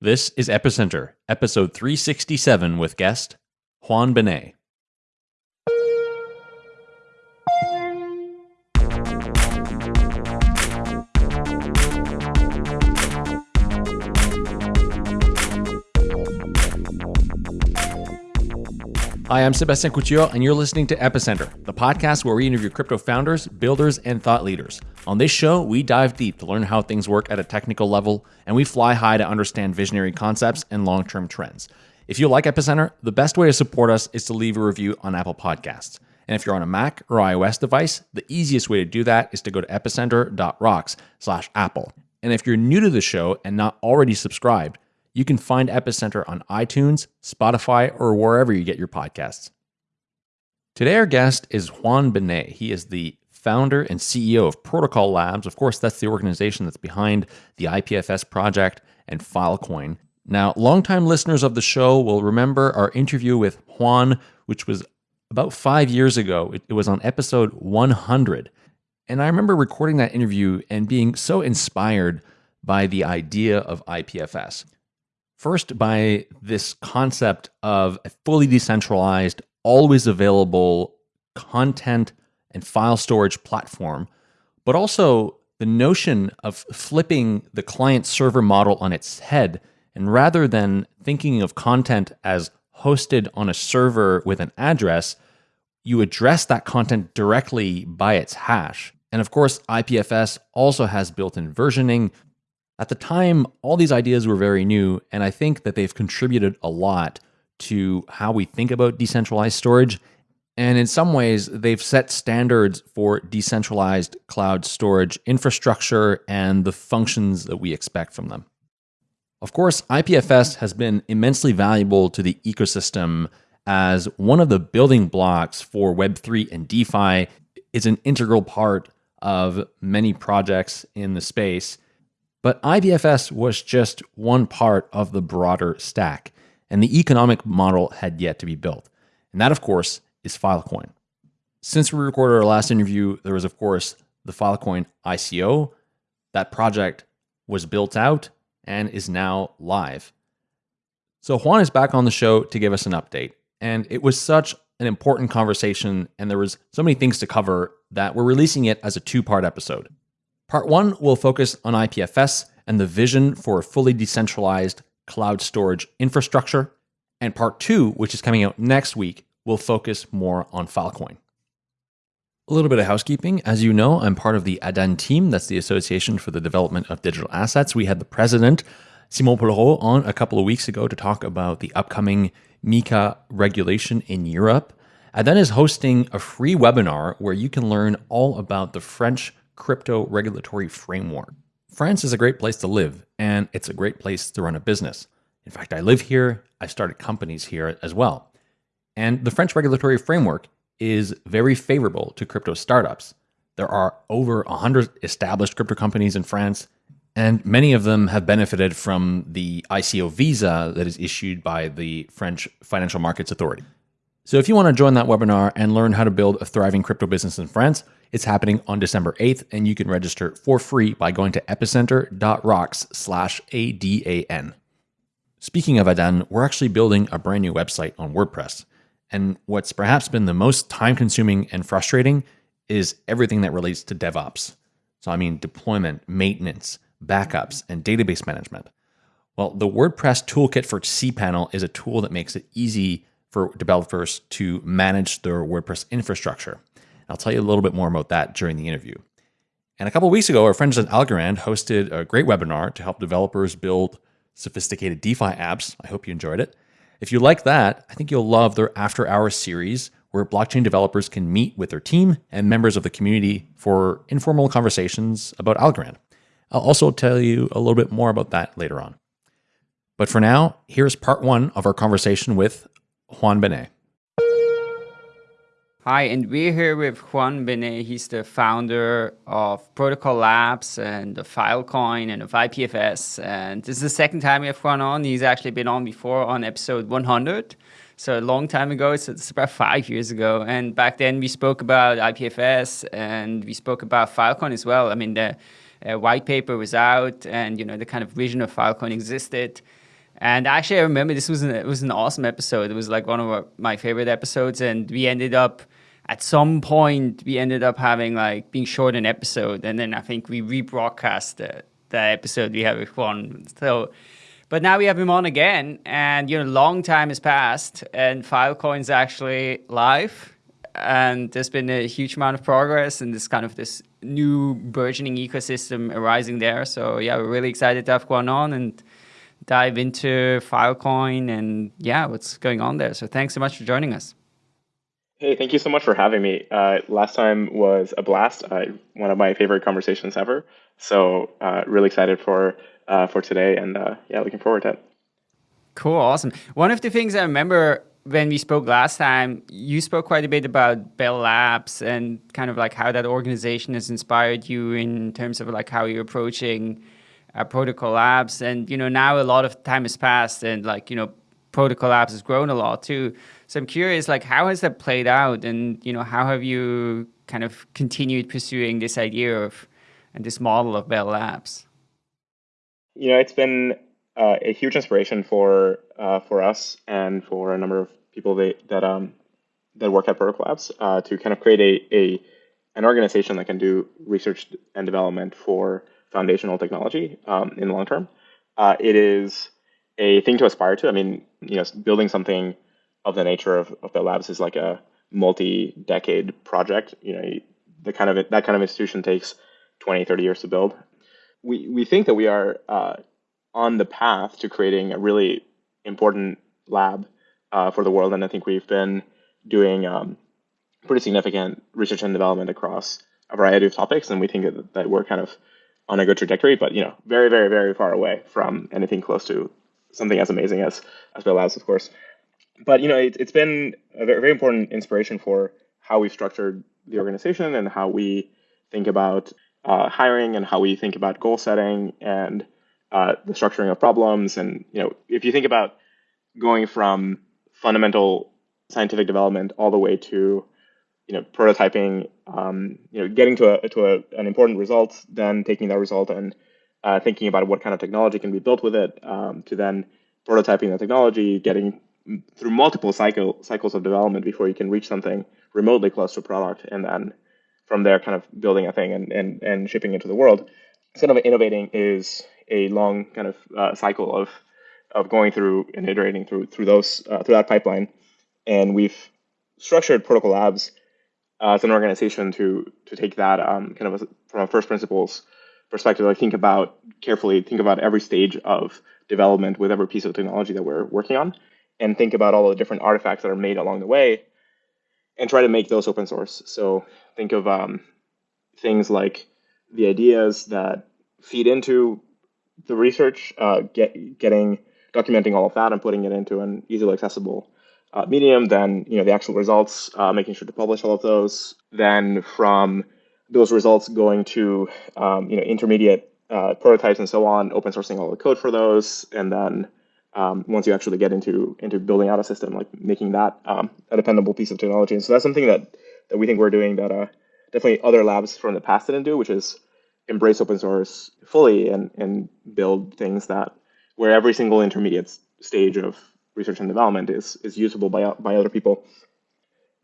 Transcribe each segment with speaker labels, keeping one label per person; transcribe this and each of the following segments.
Speaker 1: This is Epicenter, episode 367 with guest Juan Benet. Hi, I'm Sébastien Couture, and you're listening to Epicenter, the podcast where we interview crypto founders, builders, and thought leaders. On this show, we dive deep to learn how things work at a technical level, and we fly high to understand visionary concepts and long term trends. If you like Epicenter, the best way to support us is to leave a review on Apple Podcasts. And if you're on a Mac or iOS device, the easiest way to do that is to go to epicenter.rocks slash Apple. And if you're new to the show and not already subscribed, you can find Epicenter on iTunes, Spotify, or wherever you get your podcasts. Today, our guest is Juan Benet. He is the founder and CEO of Protocol Labs. Of course, that's the organization that's behind the IPFS project and Filecoin. Now, longtime listeners of the show will remember our interview with Juan, which was about five years ago. It, it was on episode 100. And I remember recording that interview and being so inspired by the idea of IPFS. First, by this concept of a fully decentralized, always available content and file storage platform, but also the notion of flipping the client server model on its head. And rather than thinking of content as hosted on a server with an address, you address that content directly by its hash. And of course, IPFS also has built in versioning, at the time, all these ideas were very new, and I think that they've contributed a lot to how we think about decentralized storage. And in some ways, they've set standards for decentralized cloud storage infrastructure and the functions that we expect from them. Of course, IPFS has been immensely valuable to the ecosystem as one of the building blocks for Web3 and DeFi. It's an integral part of many projects in the space. But IPFS was just one part of the broader stack, and the economic model had yet to be built. And that, of course, is Filecoin. Since we recorded our last interview, there was, of course, the Filecoin ICO. That project was built out and is now live. So Juan is back on the show to give us an update. And it was such an important conversation, and there was so many things to cover that we're releasing it as a two-part episode. Part one will focus on IPFS and the vision for a fully decentralized cloud storage infrastructure. And part two, which is coming out next week, will focus more on Filecoin. A little bit of housekeeping. As you know, I'm part of the ADAN team. That's the Association for the Development of Digital Assets. We had the president, Simon Polrot, on a couple of weeks ago to talk about the upcoming MiCA regulation in Europe. ADAN is hosting a free webinar where you can learn all about the French crypto regulatory framework. France is a great place to live, and it's a great place to run a business. In fact, I live here, I started companies here as well. And the French regulatory framework is very favorable to crypto startups. There are over 100 established crypto companies in France, and many of them have benefited from the ICO visa that is issued by the French Financial Markets Authority. So if you want to join that webinar and learn how to build a thriving crypto business in France, it's happening on December 8th, and you can register for free by going to epicenter.rocks slash ADAN. Speaking of Adan, we're actually building a brand new website on WordPress. And what's perhaps been the most time consuming and frustrating is everything that relates to DevOps. So, I mean, deployment, maintenance, backups, and database management. Well, the WordPress toolkit for cPanel is a tool that makes it easy for developers to manage their WordPress infrastructure. I'll tell you a little bit more about that during the interview. And a couple weeks ago, our friends at Algorand hosted a great webinar to help developers build sophisticated DeFi apps. I hope you enjoyed it. If you like that, I think you'll love their After Hours series, where blockchain developers can meet with their team and members of the community for informal conversations about Algorand. I'll also tell you a little bit more about that later on. But for now, here's part one of our conversation with Juan Benet.
Speaker 2: Hi, and we're here with Juan Benet. He's the founder of Protocol Labs and the Filecoin and of IPFS. And this is the second time we have Juan on. He's actually been on before on episode 100. So a long time ago, so it's about five years ago. And back then we spoke about IPFS and we spoke about Filecoin as well. I mean, the uh, white paper was out and, you know, the kind of vision of Filecoin existed. And actually, I remember this was an, it was an awesome episode. It was like one of my favorite episodes, and we ended up at some point we ended up having like being short an episode, and then I think we rebroadcast the, episode we had with Juan. So, but now we have him on again, and you know, long time has passed, and Filecoin's actually live, and there's been a huge amount of progress, and this kind of this new burgeoning ecosystem arising there. So yeah, we're really excited to have Juan on. And dive into Filecoin and yeah, what's going on there. So thanks so much for joining us.
Speaker 3: Hey, thank you so much for having me. Uh, last time was a blast. Uh, one of my favorite conversations ever. So uh, really excited for uh, for today, and uh, yeah, looking forward to it.
Speaker 2: Cool, awesome. One of the things I remember when we spoke last time, you spoke quite a bit about Bell Labs and kind of like how that organization has inspired you in terms of like how you're approaching uh, Protocol Labs. And you know, now a lot of time has passed, and like you know, Protocol Labs has grown a lot too. So I'm curious, like, how has that played out, and you know, how have you kind of continued pursuing this idea of and this model of Bell Labs?
Speaker 3: You know, it's been uh, a huge inspiration for uh, for us and for a number of people that that um that work at Protocol Labs uh, to kind of create a, a an organization that can do research and development for foundational technology um, in the long term. Uh, it is a thing to aspire to. I mean, you know, building something of the nature of, of Bell Labs is like a multi-decade project. You know, the kind of that kind of institution takes 20, 30 years to build. We we think that we are uh, on the path to creating a really important lab uh, for the world, and I think we've been doing um, pretty significant research and development across a variety of topics, and we think that, that we're kind of on a good trajectory, but you know, very, very, very far away from anything close to something as amazing as as Bell Labs, of course but you know, it, has been a very, very important inspiration for how we've structured the organization and how we think about uh, hiring and how we think about goal setting and uh, the structuring of problems. And you know, if you think about going from fundamental scientific development all the way to you know prototyping, um, you know, getting to a to a, an important result, then taking that result and uh, thinking about what kind of technology can be built with it, um, to then prototyping the technology, getting through multiple cycle cycles of development before you can reach something remotely close to a product, and then from there, kind of building a thing and and, and shipping it to the world. Instead of innovating is a long kind of uh, cycle of of going through and iterating through through those uh, through that pipeline, and we've structured Protocol Labs uh, as an organization to to take that um, kind of a, from a first principles perspective, like think about carefully, think about every stage of development with every piece of technology that we're working on, and think about all the different artifacts that are made along the way and try to make those open source. So think of um, things like the ideas that feed into the research, uh, get, getting documenting all of that and putting it into an easily accessible uh, medium. Then you know the actual results, uh, making sure to publish all of those. Then from those results going to um, you know intermediate uh, prototypes and so on, open sourcing all the code for those, and then um, once you actually get into into building out a system, like making that um, a dependable piece of technology. And so that's something that that we think we're doing that uh, definitely other labs from the past didn't do, which is embrace open source fully and and build things that where every single intermediate stage of research and development is is usable by by other people.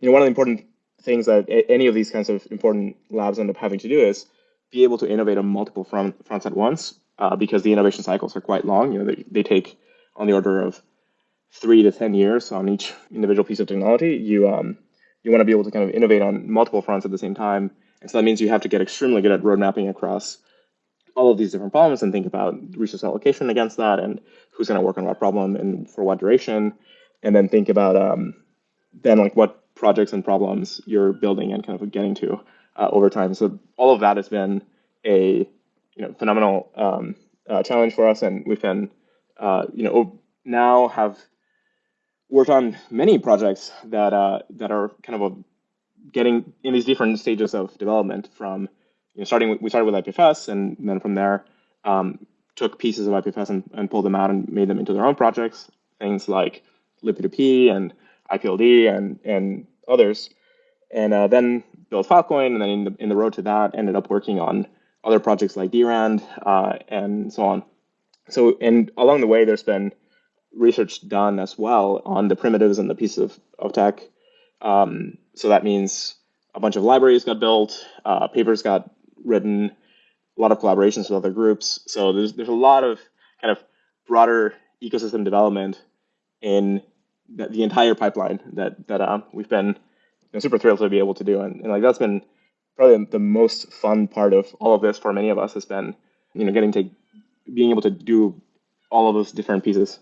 Speaker 3: You know, one of the important things that any of these kinds of important labs end up having to do is be able to innovate on multiple front, fronts at once uh, because the innovation cycles are quite long. You know, they, they take on the order of three to 10 years on each individual piece of technology, you, um, you want to be able to kind of innovate on multiple fronts at the same time. And so that means you have to get extremely good at road mapping across all of these different problems and think about resource allocation against that and who's going to work on what problem and for what duration. And then think about um, then like what projects and problems you're building and kind of getting to uh, over time. So all of that has been a you know phenomenal um, uh, challenge for us, and we've been uh, you know, now have worked on many projects that uh, that are kind of a, getting in these different stages of development. From you know, starting, we started with IPFS, and then from there um, took pieces of IPFS and, and pulled them out and made them into their own projects. Things like libp2p and IPLD and and others, and uh, then built Filecoin, and then in the in the road to that, ended up working on other projects like DRAND uh, and so on. So, and along the way, there's been research done as well on the primitives and the pieces of, of tech. Um, so that means a bunch of libraries got built, uh, papers got written, a lot of collaborations with other groups. So there's there's a lot of kind of broader ecosystem development in the, the entire pipeline that that uh, we've been you know, super thrilled to be able to do, and, and like that's been probably the most fun part of all of this for many of us has been you know getting to being able to do all of those different pieces.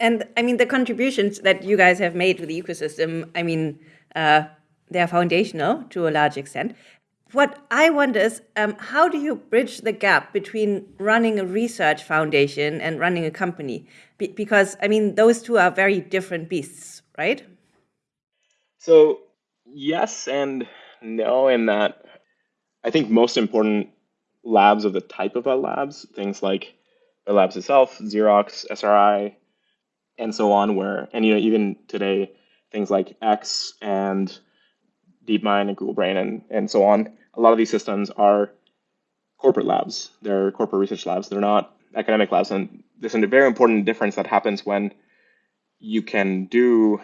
Speaker 4: And I mean, the contributions that you guys have made to the ecosystem, I mean, uh, they're foundational to a large extent. What I wonder is, um, how do you bridge the gap between running a research foundation and running a company? Be because, I mean, those two are very different beasts, right?
Speaker 3: So, yes and no, in that I think most important labs of the type of labs, things like the labs itself, Xerox, SRI, and so on, where, and you know, even today, things like X and DeepMind and Google Brain and, and so on, a lot of these systems are corporate labs. They're corporate research labs. They're not academic labs. And there's a very important difference that happens when you can do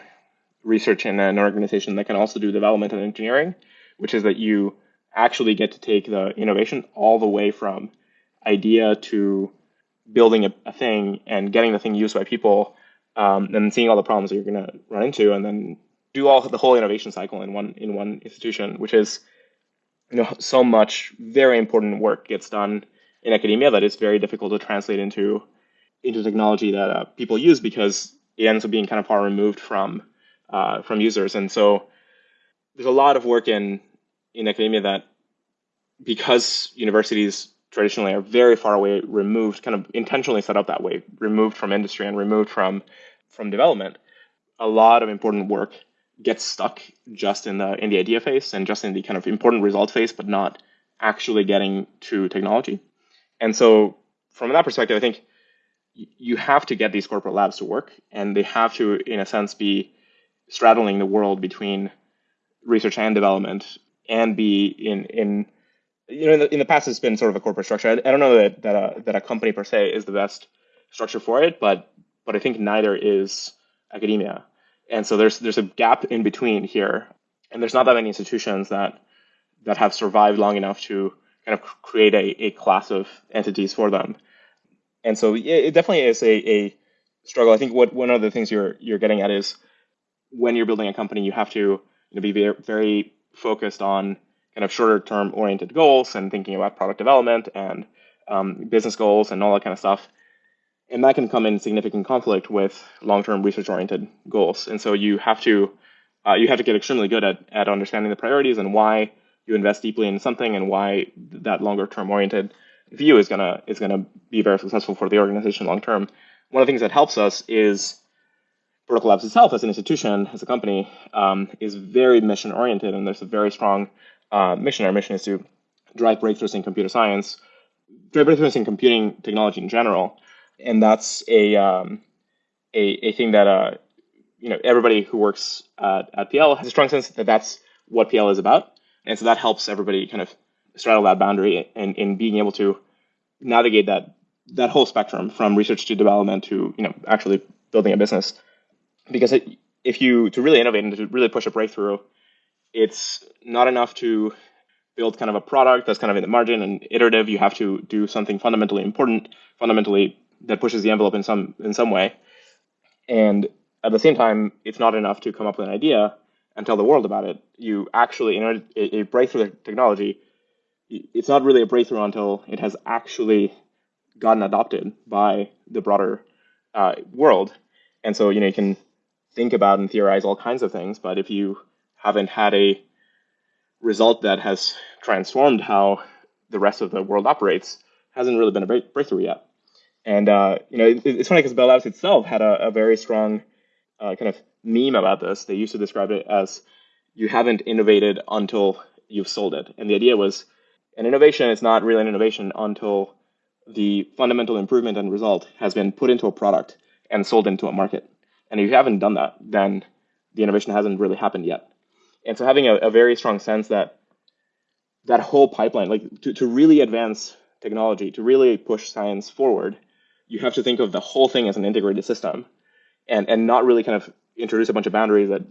Speaker 3: research in an organization that can also do development and engineering, which is that you actually get to take the innovation all the way from idea to building a, a thing and getting the thing used by people um, and seeing all the problems that you're going to run into and then do all the whole innovation cycle in one in one institution which is you know so much very important work gets done in academia that is very difficult to translate into into technology that uh, people use because it ends up being kind of far removed from uh, from users. And so there's a lot of work in in academia that because universities traditionally are very far away removed kind of intentionally set up that way removed from industry and removed from from development a lot of important work gets stuck just in the in the idea phase and just in the kind of important result phase but not actually getting to technology and so from that perspective i think you have to get these corporate labs to work and they have to in a sense be straddling the world between research and development and be in in you know in the, in the past it's been sort of a corporate structure. I, I don't know that that a, that a company per se is the best structure for it, but but I think neither is academia, and so there's there's a gap in between here, and there's not that many institutions that that have survived long enough to kind of create a, a class of entities for them, and so it, it definitely is a, a struggle. I think what one of the things you're you're getting at is when you're building a company, you have to you know, be very, very focused on kind of shorter term oriented goals and thinking about product development and um, business goals and all that kind of stuff. And that can come in significant conflict with long term research oriented goals. And so you have to uh, you have to get extremely good at, at understanding the priorities and why you invest deeply in something and why that longer term oriented view is gonna is gonna be very successful for the organization long term. One of the things that helps us is Protocol Labs itself as an institution, as a company, um, is very mission oriented, and there's a very strong uh, mission. Our mission is to drive breakthroughs in computer science, drive breakthroughs in computing technology in general, and that's a um, a, a thing that uh, you know everybody who works at, at PL has a strong sense that that's what PL is about, and so that helps everybody kind of straddle that boundary and in being able to navigate that that whole spectrum from research to development to you know actually building a business because it, if you to really innovate and to really push a breakthrough, it's not enough to build kind of a product that's kind of in the margin and iterative. You have to do something fundamentally important, fundamentally that pushes the envelope in some in some way. And at the same time, it's not enough to come up with an idea and tell the world about it. You actually, in a, a breakthrough technology, it's not really a breakthrough until it has actually gotten adopted by the broader uh, world. And so, you know, you can think about and theorize all kinds of things, but if you haven't had a result that has transformed how the rest of the world operates, hasn't really been a breakthrough yet. And uh, you know, it, it's funny because Bell Labs itself had a, a very strong uh, kind of meme about this. They used to describe it as you haven't innovated until you've sold it. And the idea was an innovation is not really an innovation until the fundamental improvement and result has been put into a product and sold into a market. And if you haven't done that, then the innovation hasn't really happened yet. And so having a, a very strong sense that that whole pipeline, like to, to really advance technology, to really push science forward, you have to think of the whole thing as an integrated system and, and not really kind of introduce a bunch of boundaries that,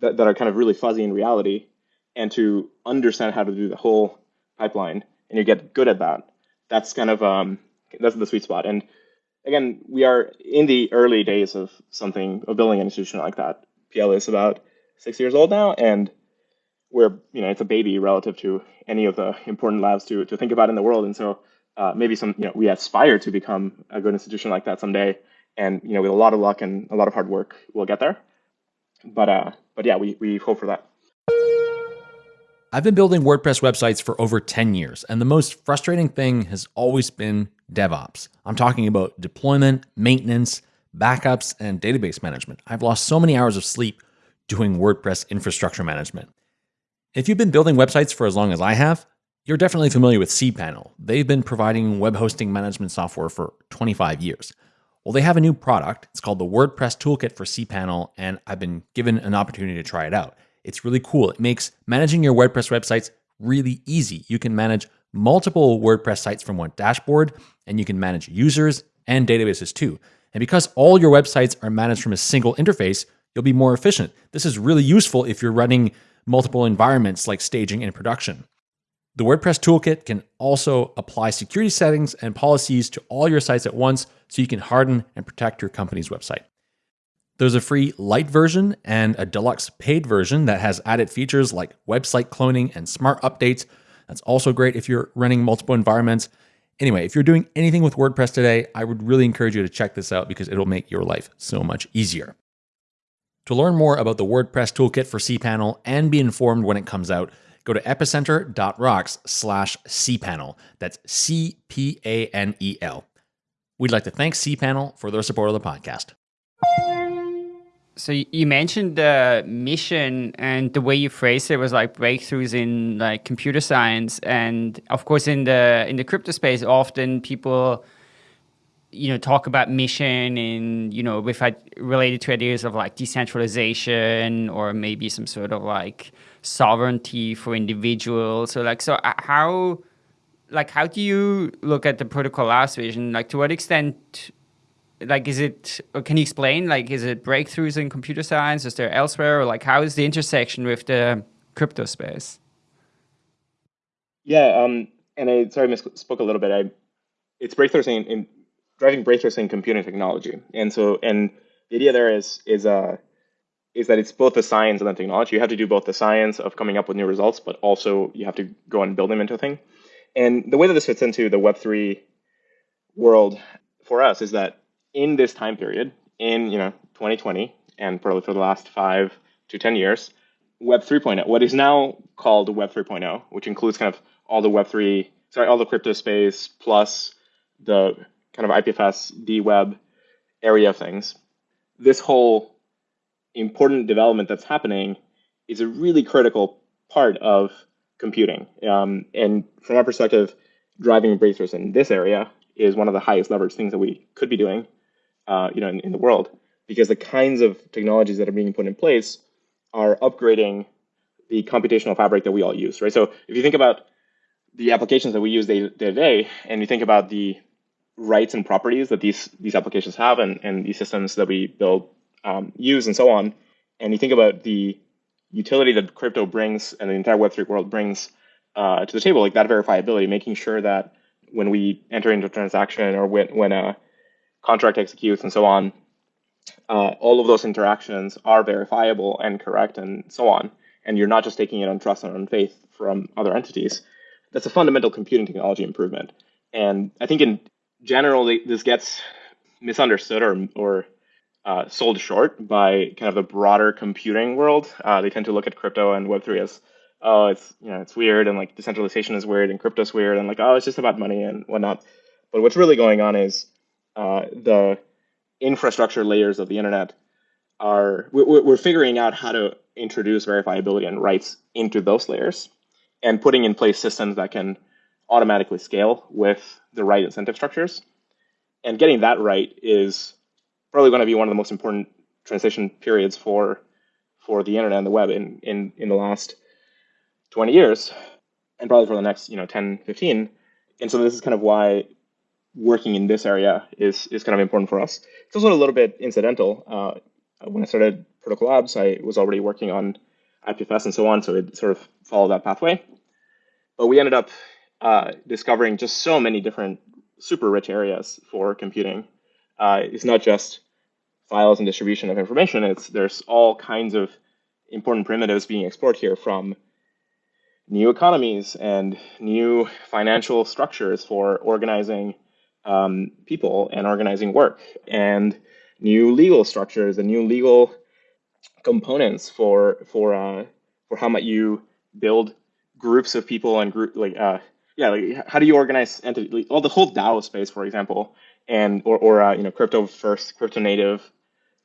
Speaker 3: that, that are kind of really fuzzy in reality and to understand how to do the whole pipeline and you get good at that. That's kind of um, that's the sweet spot. And again, we are in the early days of something of building an institution like that. PL is about six years old now, and we're you know it's a baby relative to any of the important labs to to think about in the world. And so uh, maybe some you know we aspire to become a good institution like that someday. And you know with a lot of luck and a lot of hard work, we'll get there. But uh, but yeah, we we hope for that.
Speaker 1: I've been building WordPress websites for over 10 years, and the most frustrating thing has always been DevOps. I'm talking about deployment, maintenance, backups, and database management. I've lost so many hours of sleep doing WordPress infrastructure management. If you've been building websites for as long as I have, you're definitely familiar with cPanel. They've been providing web hosting management software for 25 years. Well, they have a new product. It's called the WordPress Toolkit for cPanel, and I've been given an opportunity to try it out. It's really cool. It makes managing your WordPress websites really easy. You can manage multiple WordPress sites from one dashboard, and you can manage users and databases too. And because all your websites are managed from a single interface, you'll be more efficient. This is really useful if you're running multiple environments like staging and production. The WordPress toolkit can also apply security settings and policies to all your sites at once so you can harden and protect your company's website. There's a free light version and a deluxe paid version that has added features like website cloning and smart updates. That's also great if you're running multiple environments. Anyway, if you're doing anything with WordPress today, I would really encourage you to check this out because it'll make your life so much easier. To learn more about the WordPress toolkit for cPanel and be informed when it comes out, go to epicenter.rocks slash cpanel. That's C P A N E L. We'd like to thank cPanel for their support of the podcast
Speaker 2: so you mentioned the mission and the way you phrased it was like breakthroughs in like computer science and of course in the in the crypto space often people you know talk about mission and you know with related to ideas of like decentralization or maybe some sort of like sovereignty for individuals. So like so uh, how like how do you look at the Protocol Labs vision? Like to what extent like is it can you explain like is it breakthroughs in computer science? Is there elsewhere? Or like how is the intersection with the crypto space?
Speaker 3: Yeah um and i sorry I misspoke a little bit. I it's breakthroughs in, in driving breakthroughs in computing technology. And so and the idea there is is uh is that it's both the science and the technology you have to do both the science of coming up with new results but also you have to go and build them into a thing and the way that this fits into the web3 world for us is that in this time period, in you know 2020, and probably for the last five to 10 years, Web 3.0, what is now called Web 3.0, which includes kind of all the Web 3, sorry, all the crypto space plus the kind of IPFS, DWeb area of things. This whole important development that's happening is a really critical part of computing. Um, and from our perspective, driving breakthroughs in this area is one of the highest leverage things that we could be doing uh, you know, in, in the world, because the kinds of technologies that are being put in place are upgrading the computational fabric that we all use, right? So if you think about the applications that we use day to day, and you think about the rights and properties that these these applications have, and and these systems that we build, um, use, and so on, and you think about the utility that crypto brings and the entire Web3 world brings uh, to the table, like that verifiability, making sure that when we enter into a transaction or when when a contract executes and so on, uh, all of those interactions are verifiable and correct and so on. And you're not just taking it on trust and on faith from other entities. That's a fundamental computing technology improvement. And I think in general, this gets misunderstood or, or uh, sold short by kind of the broader computing world. Uh, they tend to look at crypto and Web3 as, oh, it's you know it's weird and like decentralization is weird and crypto's weird and like oh, it's just about money and whatnot. But what's really going on is uh, the infrastructure layers of the internet are we're, we're figuring out how to introduce verifiability and rights into those layers and putting in place systems that can automatically scale with the right incentive structures. And getting that right is probably going to be one of the most important transition periods for for the internet and the web in in in the last 20 years and probably for the next you know 10 15 and so this is kind of why working in this area is is kind of important for us. It's also a little bit incidental. Uh, when I started Protocol Labs, I was already working on IPFS and so on, so it sort of followed that pathway. But we ended up uh, discovering just so many different super rich areas for computing. Uh, it's not just files and distribution of information. It's there's all kinds of important primitives being explored here from new economies and new financial structures for organizing um, people and organizing work and new legal structures and new legal components for for uh, for how might you build groups of people and group like uh, yeah like how do you organize entity well the whole DAO space for example and or or uh, you know crypto first crypto native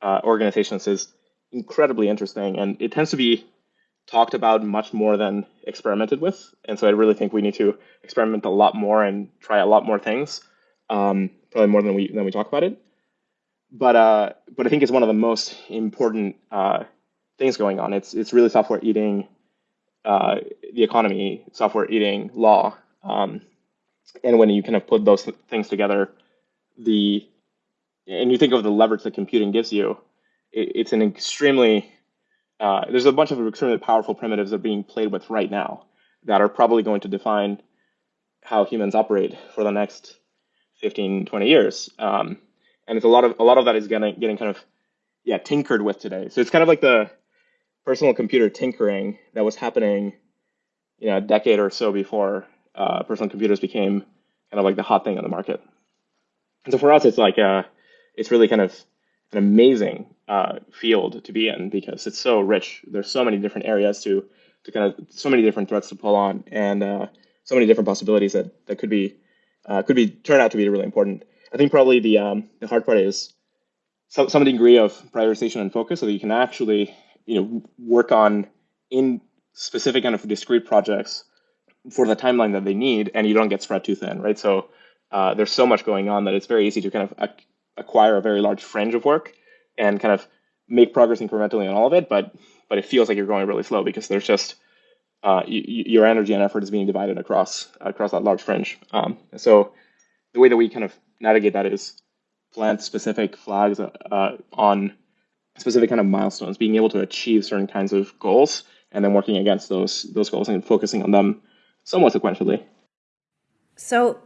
Speaker 3: uh, organizations is incredibly interesting and it tends to be talked about much more than experimented with and so I really think we need to experiment a lot more and try a lot more things um, probably more than we than we talk about it but uh, but I think it's one of the most important uh, things going on. It's it's really software eating uh, the economy, software eating law, um, and when you kind of put those th- things together, the and you think of the leverage that computing gives you, it, it's an extremely uh, there's a bunch of extremely powerful primitives that are being played with right now that are probably going to define how humans operate for the next 15, 20 years. Um, and it's a lot of a lot of that is getting getting kind of yeah tinkered with today. So it's kind of like the personal computer tinkering that was happening, you know, a decade or so before uh, personal computers became kind of like the hot thing on the market. And so for us, it's like uh, it's really kind of an amazing uh, field to be in because it's so rich. There's so many different areas to to kind of so many different threads to pull on, and uh, so many different possibilities that that could be uh, could be turn out to be really important. I think probably the um, the hard part is some some degree of prioritization and focus, so that you can actually you know work on in specific kind of discrete projects for the timeline that they need, and you don't get spread too thin, right? So uh, there's so much going on that it's very easy to kind of ac- acquire a very large fringe of work and kind of make progress incrementally on all of it, but but it feels like you're going really slow because there's just uh, your energy and effort is being divided across across that large fringe. Um, so the way that we kind of navigate that is plant specific flags uh, on specific kind of milestones, being able to achieve certain kinds of goals, and then working against those those goals and focusing on them somewhat sequentially.
Speaker 4: So,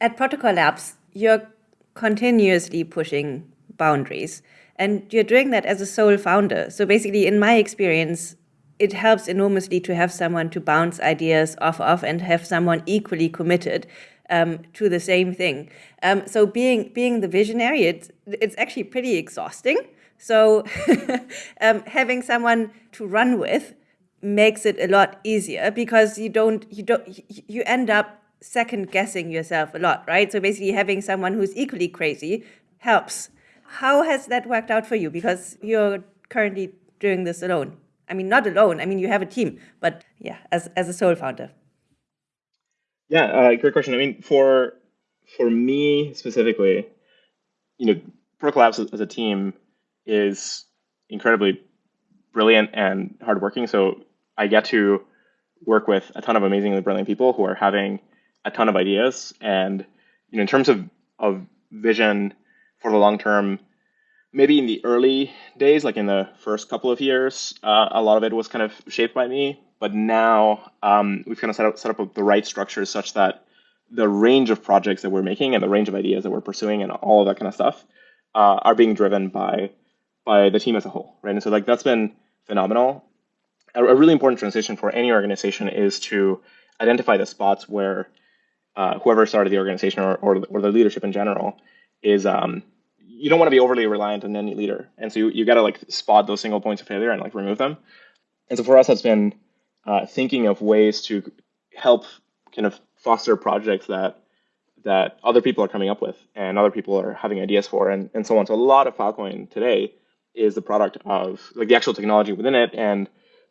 Speaker 4: at Protocol Labs, you're continuously pushing boundaries, and you're doing that as a sole founder. So, basically, in my experience, it helps enormously to have someone to bounce ideas off of and have someone equally committed um, to the same thing. Um, so being being the visionary, it's it's actually pretty exhausting. So um, having someone to run with makes it a lot easier because you don't you don't you end up second guessing yourself a lot, right? So basically, having someone who's equally crazy helps. How has that worked out for you? Because you're currently doing this alone. I mean, not alone. I mean, you have a team, but yeah, as as a sole founder.
Speaker 3: Yeah, uh, great question. I mean, for for me specifically, you know, Protocol Labs as a team is incredibly brilliant and hardworking. So I get to work with a ton of amazingly brilliant people who are having a ton of ideas. And you know, in terms of of vision for the long term, maybe in the early days, like in the first couple of years, uh, a lot of it was kind of shaped by me. But now um, we've kind of set up, set up the right structures such that the range of projects that we're making and the range of ideas that we're pursuing and all of that kind of stuff uh, are being driven by by the team as a whole, right? And so like that's been phenomenal. A, a really important transition for any organization is to identify the spots where uh, whoever started the organization or, or, or the leadership in general is um, you don't want to be overly reliant on any leader, and so you, you got to like spot those single points of failure and like remove them. And so for us, that's been uh, thinking of ways to help kind of foster projects that that other people are coming up with and other people are having ideas for and, and so on. So a lot of Filecoin today is the product of like the actual technology within it and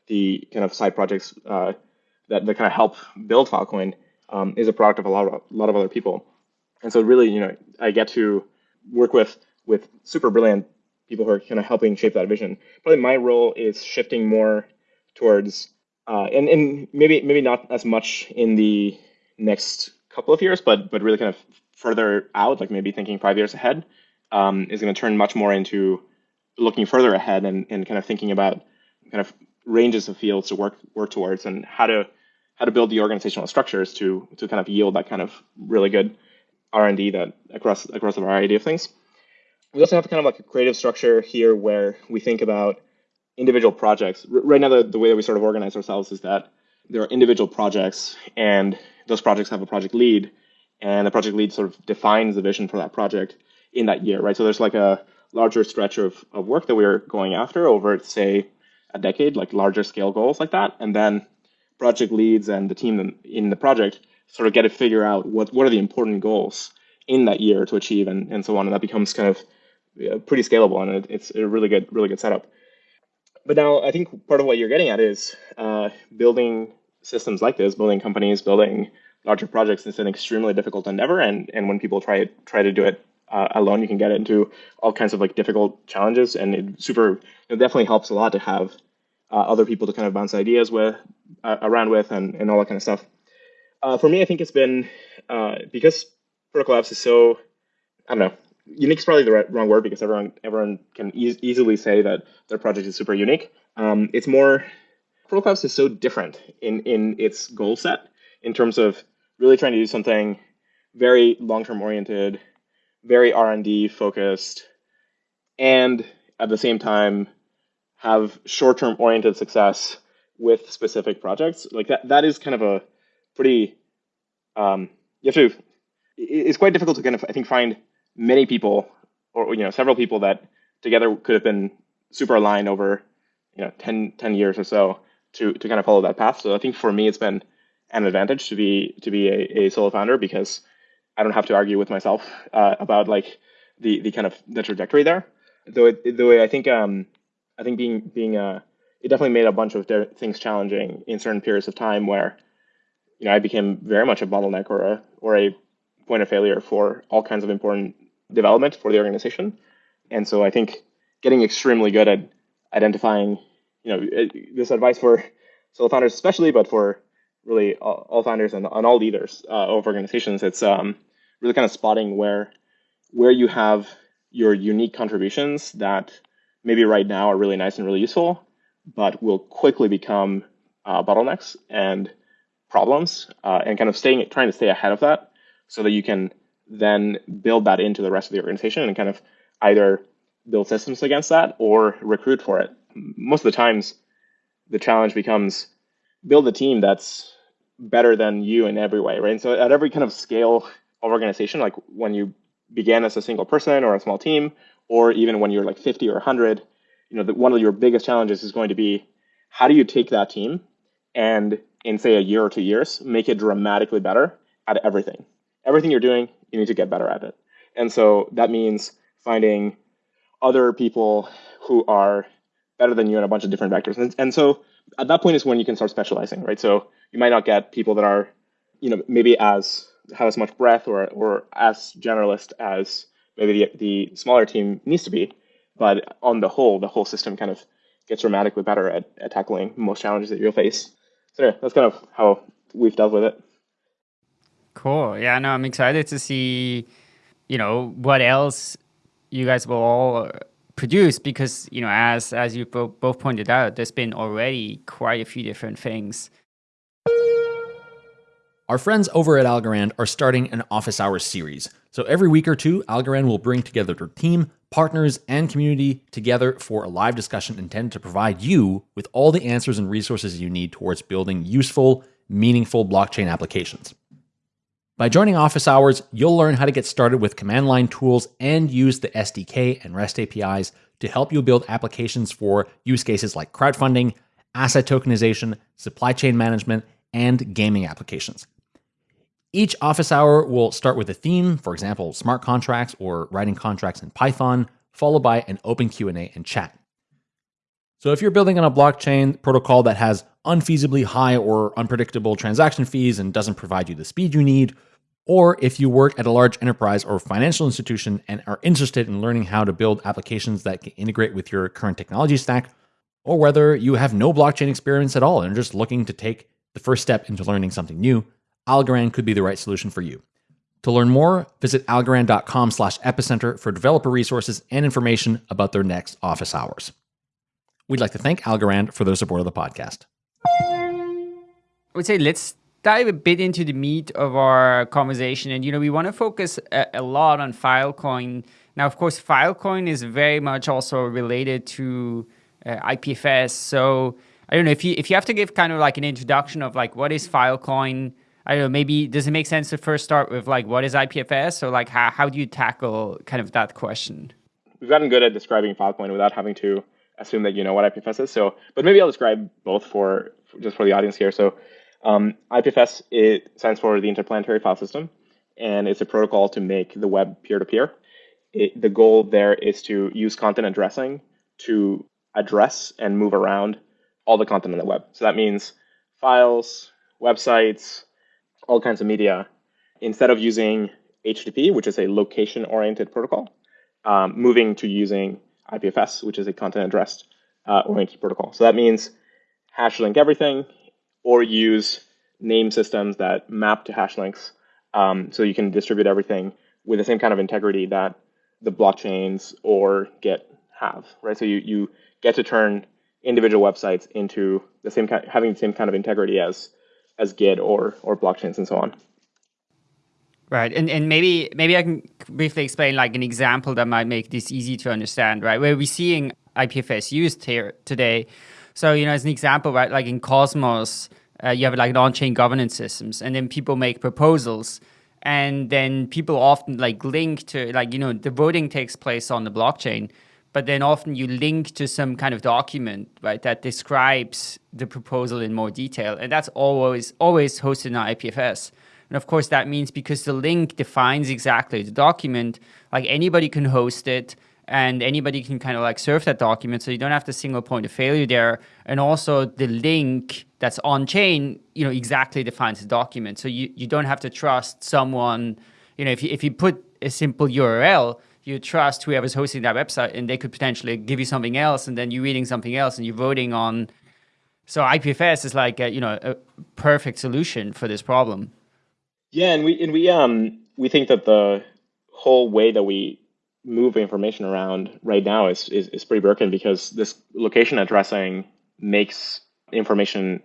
Speaker 3: the kind of side projects uh, that, that kind of help build Filecoin um, is a product of a lot of a lot of other people. And so really, you know, I get to work with with super brilliant people who are kind of helping shape that vision. Probably my role is shifting more towards uh, and and maybe maybe not as much in the next couple of years, but but really kind of further out, like maybe thinking five years ahead, um, is going to turn much more into looking further ahead and, and kind of thinking about kind of ranges of fields to work work towards and how to how to build the organizational structures to to kind of yield that kind of really good R and D that across across a variety of things. We also have kind of like a creative structure here where we think about individual projects. R- right now, the, the way that we sort of organize ourselves is that there are individual projects, and those projects have a project lead, and the project lead sort of defines the vision for that project in that year, right? So there's like a larger stretch of, of work that we're going after over, say, a decade, like larger scale goals like that, and then project leads and the team in the project sort of get to figure out what what are the important goals in that year to achieve and, and so on, and that becomes kind of pretty scalable and it, it's a really good really good setup but now I think part of what you're getting at is uh, building systems like this, building companies, building larger projects is an extremely difficult endeavor. And and when people try try to do it uh, alone, you can get into all kinds of like difficult challenges. And it super it definitely helps a lot to have uh, other people to kind of bounce ideas with uh, around with and, and all that kind of stuff. Uh, for me, I think it's been uh, because Protocol Labs is so I don't know unique is probably the right, wrong word because everyone everyone can e- easily say that their project is super unique. Um, it's more Protocol Labs is so different in in its goal set in terms of really trying to do something very long term oriented, very R and D focused, and at the same time have short term oriented success with specific projects. Like that that is kind of a pretty um, you have to. It's quite difficult to kind of I think find many people or you know several people that together could have been super aligned over you know 10, 10 years or so to to kind of follow that path. So I think for me it's been an advantage to be to be a, a solo founder because I don't have to argue with myself uh, about like the the kind of the trajectory there. Though it, though I think um I think being being uh it definitely made a bunch of things challenging in certain periods of time where you know I became very much a bottleneck or a or a point of failure for all kinds of important development for the organization. And so I think getting extremely good at identifying, you know, uh, this advice for solo founders especially, but for really all, all founders and, and, all leaders uh, of organizations, it's um, really kind of spotting where where you have your unique contributions that maybe right now are really nice and really useful, but will quickly become uh, bottlenecks and problems, uh, and kind of staying trying to stay ahead of that so that you can then build that into the rest of the organization and kind of either build systems against that or recruit for it. Most of the times, the challenge becomes build a team that's better than you in every way, right? And so at every kind of scale of organization, like when you began as a single person or a small team, or even when you're like 50 or 100, you know, one of your biggest challenges is going to be how do you take that team and in say a year or two years make it dramatically better at everything everything you're doing you need to get better at it. And so that means finding other people who are better than you in a bunch of different vectors. And, and so at that point is when you can start specializing, right? So you might not get people that are, you know, maybe as have as much breadth or or as generalist as maybe the, the smaller team needs to be. But on the whole, the whole system kind of gets dramatically better at, at tackling most challenges that you'll face. So yeah, that's kind of how we've dealt with it.
Speaker 2: Cool. Yeah, no, I'm excited to see, you know, what else you guys will all uh, produce because, you know, as as you bo- both pointed out, there's been already quite a few different things.
Speaker 1: Our friends over at Algorand are starting an office hours series. So every week or two, Algorand will bring together their team, partners, and community together for a live discussion intended to provide you with all the answers and resources you need towards building useful, meaningful blockchain applications. By joining Office Hours, you'll learn how to get started with command line tools and use the SDK and REST APIs to help you build applications for use cases like crowdfunding, asset tokenization, supply chain management, and gaming applications. Each office hour will start with a theme, for example, smart contracts or writing contracts in Python, followed by an open Q&A and chat. So if you're building on a blockchain protocol that has unfeasibly high or unpredictable transaction fees and doesn't provide you the speed you need, or if you work at a large enterprise or financial institution and are interested in learning how to build applications that can integrate with your current technology stack, or whether you have no blockchain experience at all and are just looking to take the first step into learning something new, Algorand could be the right solution for you. To learn more, visit algorand.com slash epicenter for developer resources and information about their next office hours. We'd like to thank Algorand for their support of the podcast.
Speaker 2: I would say let's dive a bit into the meat of our conversation. And, you know, we want to focus a, a lot on Filecoin. Now, of course, Filecoin is very much also related to uh, IPFS. So I don't know if you if you have to give kind of like an introduction of like what is Filecoin, I don't know, maybe does it make sense to first start with like what is IPFS or like how, how do you tackle kind of that question?
Speaker 3: We've gotten good at describing Filecoin without having to assume that you know what IPFS is. So, but maybe I'll describe both for, just for the audience here. So, um, IPFS it stands for the Interplanetary File System, and it's a protocol to make the web peer-to-peer. -peer. the goal there is to use content addressing to address and move around all the content on the web. So that means files, websites, all kinds of media, instead of using HTTP, which is a location-oriented protocol, um, moving to using IPFS, which is a content addressed uh, oriented protocol. So that means hash link everything, or use name systems that map to hash links, um, so you can distribute everything with the same kind of integrity that the blockchains or Git have, right? So you you get to turn individual websites into the same kind, having the same kind of integrity as as Git or or blockchains and so on.
Speaker 2: Right, and and maybe maybe I can briefly explain like an example that might make this easy to understand. Right, where we're seeing IPFS used here today. So you know, as an example, right, like in Cosmos, uh, you have like an on-chain governance systems, and then people make proposals, and then people often like link to like you know the voting takes place on the blockchain, but then often you link to some kind of document, right, that describes the proposal in more detail. And that's always always hosted in IPFS. And of course, that means because the link defines exactly the document, like anybody can host it and anybody can kind of like serve that document. So you don't have the single point of failure there. And also the link that's on chain, you know, exactly defines the document. So you, you don't have to trust someone, you know, if you, if you put a simple URL, you trust whoever's hosting that website and they could potentially give you something else and then you're reading something else and you're voting on so IPFS is like a, you know a perfect solution for this problem.
Speaker 3: Yeah, and we and we um we think that the whole way that we move information around right now is is, is pretty broken because this location addressing makes information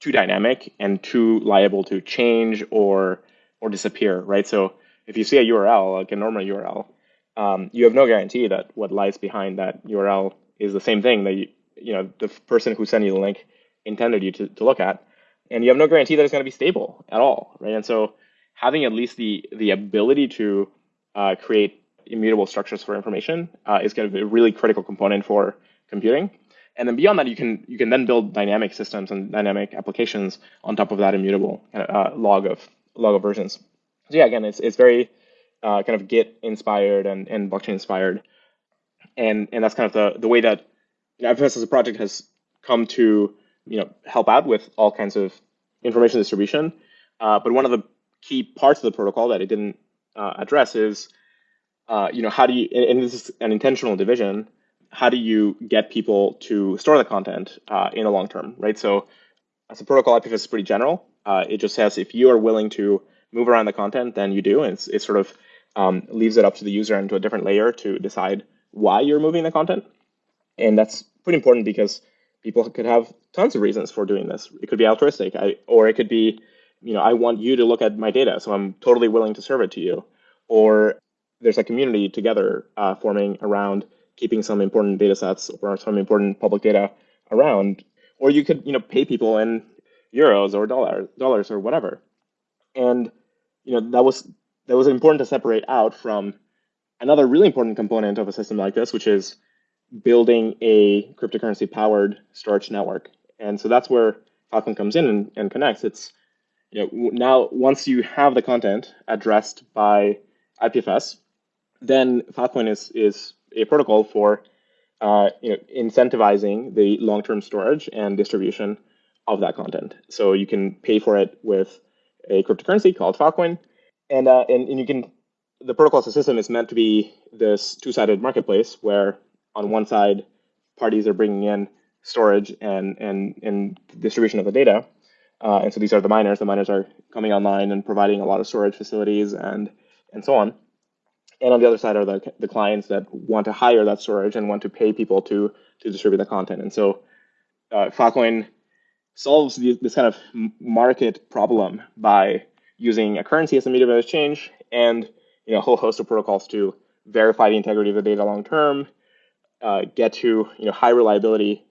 Speaker 3: too dynamic and too liable to change or or disappear, right? So if you see a URL, like a normal URL, um, you have no guarantee that what lies behind that URL is the same thing that you, you know the person who sent you the link intended you to, to look at, and you have no guarantee that it's going to be stable at all, right? And so having at least the the ability to uh, create immutable structures for information uh, is going to be a really critical component for computing. And then beyond that, you can you can then build dynamic systems and dynamic applications on top of that immutable uh, log of log of versions. So yeah, again, it's it's very uh, kind of Git inspired and, and blockchain inspired. And, and that's kind of the, the way that you know, IPFS as a project has come to you know, help out with all kinds of information distribution. Uh, but one of the key parts of the protocol that it didn't uh, address is, uh, you know, how do you, and this is an intentional division, how do you get people to store the content uh, in the long term, right? So as a protocol, IPFS is pretty general. Uh, it just says if you are willing to move around the content, then you do. And it's, it's sort of um, leaves it up to the user and to a different layer to decide why you're moving the content. And that's pretty important because people could have tons of reasons for doing this. It could be altruistic, I, or it could be, you know, I want you to look at my data, so I'm totally willing to serve it to you. Or there's a community together uh, forming around keeping some important data sets or some important public data around. Or you could, you know, pay people in euros or dollars, dollars or whatever. And you know that was that was important to separate out from another really important component of a system like this, which is building a cryptocurrency powered storage network. And so that's where Filecoin comes in and, and connects. It's you know now once you have the content addressed by IPFS, then Filecoin is is a protocol for uh, you know incentivizing the long term storage and distribution of that content. So you can pay for it with a cryptocurrency called Filecoin, and, uh, and, and you can, the protocol as a system is meant to be this two-sided marketplace where on one side, parties are bringing in storage and, and, and distribution of the data. Uh, and so these are the miners. The miners are coming online and providing a lot of storage facilities and and so on. And on the other side are the, the clients that want to hire that storage and want to pay people to, to distribute the content. And so uh, Filecoin solves the, this kind of market problem by using a currency as a medium of exchange and you know, a whole host of protocols to verify the integrity of the data long term, uh, get to you know, high reliability,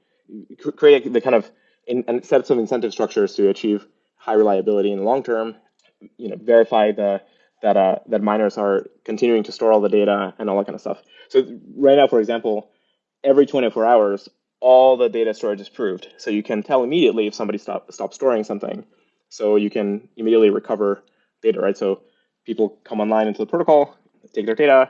Speaker 3: create the kind of in, and sets of incentive structures to achieve high reliability in the long term, you know, verify the that uh, that miners are continuing to store all the data and all that kind of stuff. So right now, for example, every 24 hours, all the data storage is proved. So you can tell immediately if somebody stop stop storing something. So you can immediately recover data, right? So people come online into the protocol, take their data,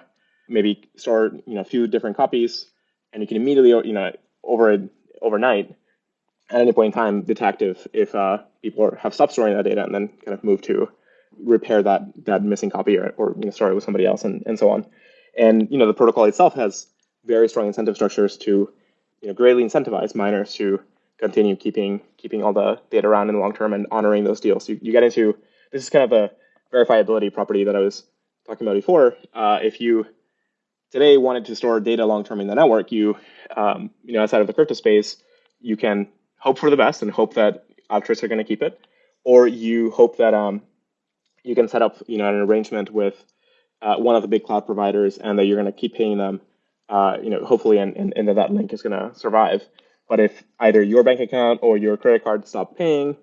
Speaker 3: maybe store you know a few different copies, and you can immediately you know over overnight at any point in time detect if if uh, people are, have stopped storing that data and then kind of move to repair that that missing copy or, or you know, store it with somebody else and, and so on. And you know the protocol itself has very strong incentive structures to you know greatly incentivize miners to continue keeping keeping all the data around in the long term and honoring those deals. You, you get into this is kind of a verifiability property that I was talking about before. Uh, if you today wanted to store data long term in the network, you um, you know outside of the crypto space, you can hope for the best and hope that Altruists are going to keep it, or you hope that um, you can set up you know an arrangement with uh, one of the big cloud providers and that you're going to keep paying them, uh, you know, hopefully, and, and, and that that link is going to survive. But if either your bank account or your credit card stop paying,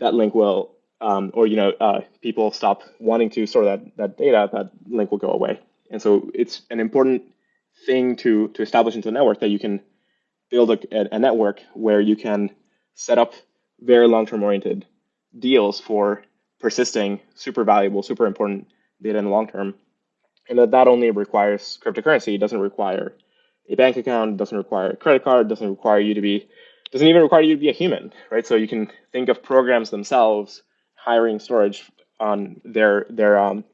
Speaker 3: that link will, um, or you know, uh, people stop wanting to store that that data, that link will go away. And so it's an important thing to to establish into the network that you can build a, a network where you can set up very long-term oriented deals for persisting super valuable, super important data in the long term. And that that only requires cryptocurrency. It doesn't require a bank account, doesn't require a credit card, doesn't require you to be, doesn't even require you to be a human, right? So you can think of programs themselves hiring storage on their their um,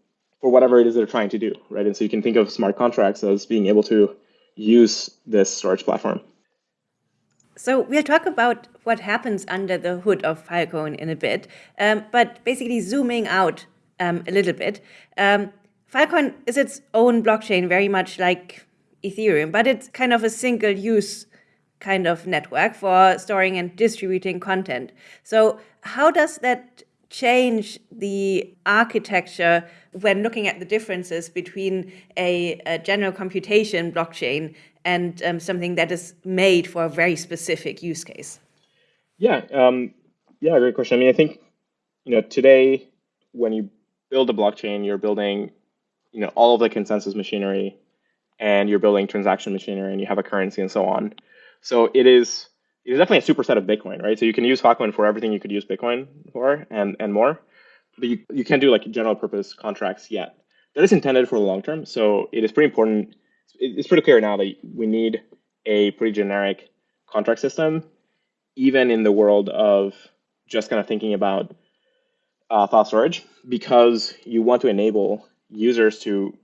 Speaker 3: for whatever it is they're trying to do, right? And so you can think of smart contracts as being able to use this storage platform.
Speaker 4: So we'll talk about what happens under the hood of Filecoin in a bit, um, but basically zooming out um, a little bit, um, Filecoin is its own blockchain, very much like Ethereum, but it's kind of a single-use kind of network for storing and distributing content. So how does that change the architecture when looking at the differences between a, a general computation blockchain and um, something that is made for a very specific use case?
Speaker 3: Yeah, um, yeah, great question. I mean, I think you know today when you build a blockchain, you're building you know all of the consensus machinery, and you're building transaction machinery, and you have a currency and so on. So it is it is definitely a superset of Bitcoin, right? So you can use Filecoin for everything you could use Bitcoin for, and and more, but you you can't do like general purpose contracts yet. That is intended for the long term, so it is pretty important it's pretty clear now that we need a pretty generic contract system, even in the world of just kind of thinking about uh, file storage, because you want to enable users to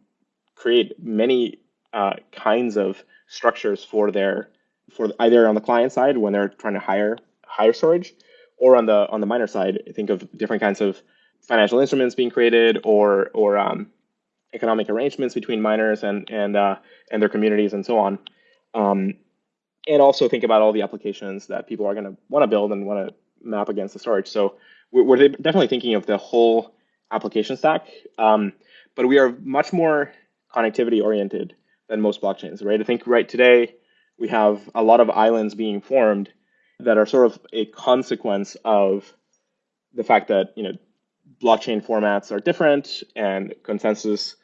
Speaker 3: create many uh, kinds of structures for their for either on the client side when they're trying to hire hire storage, or on the on the miner side, think of different kinds of financial instruments being created, or or um, economic arrangements between miners and and uh, and their communities and so on. Um, and also think about all the applications that people are going to want to build and want to map against the storage. So we're, we're, definitely thinking of the whole application stack, um, but we are much more connectivity oriented than most blockchains, right? I think right today we have a lot of islands being formed that are sort of a consequence of the fact that you know blockchain formats are different and consensus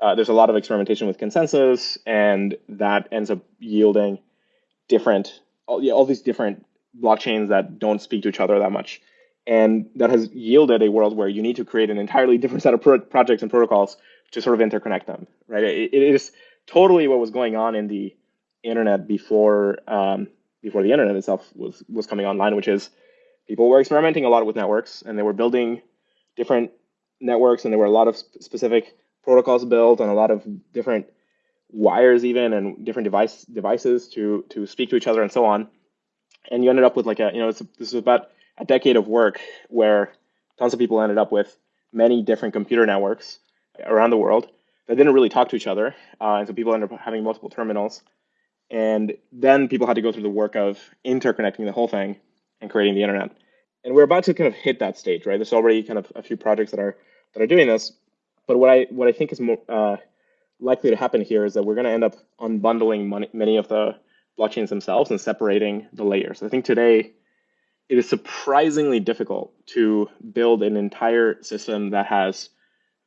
Speaker 3: uh, there's a lot of experimentation with consensus, and that ends up yielding different, all, yeah, all these different blockchains that don't speak to each other that much. And that has yielded a world where you need to create an entirely different set of pro- projects and protocols to sort of interconnect them, right? it, it is totally what was going on in the internet before um, before the internet itself was was coming online, which is people were experimenting a lot with networks and they were building different networks, and there were a lot of sp- specific protocols built and a lot of different wires even and different device devices to to speak to each other and so on. And you ended up with like a you know this is about a decade of work where tons of people ended up with many different computer networks around the world that didn't really talk to each other, uh, and so people ended up having multiple terminals. And then people had to go through the work of interconnecting the whole thing and creating the internet. And we're about to kind of hit that stage, right? There's already kind of a few projects that are that are doing this. But what I what I think is more uh, likely to happen here is that we're going to end up unbundling money, many of the blockchains themselves and separating the layers. I think today it is surprisingly difficult to build an entire system that has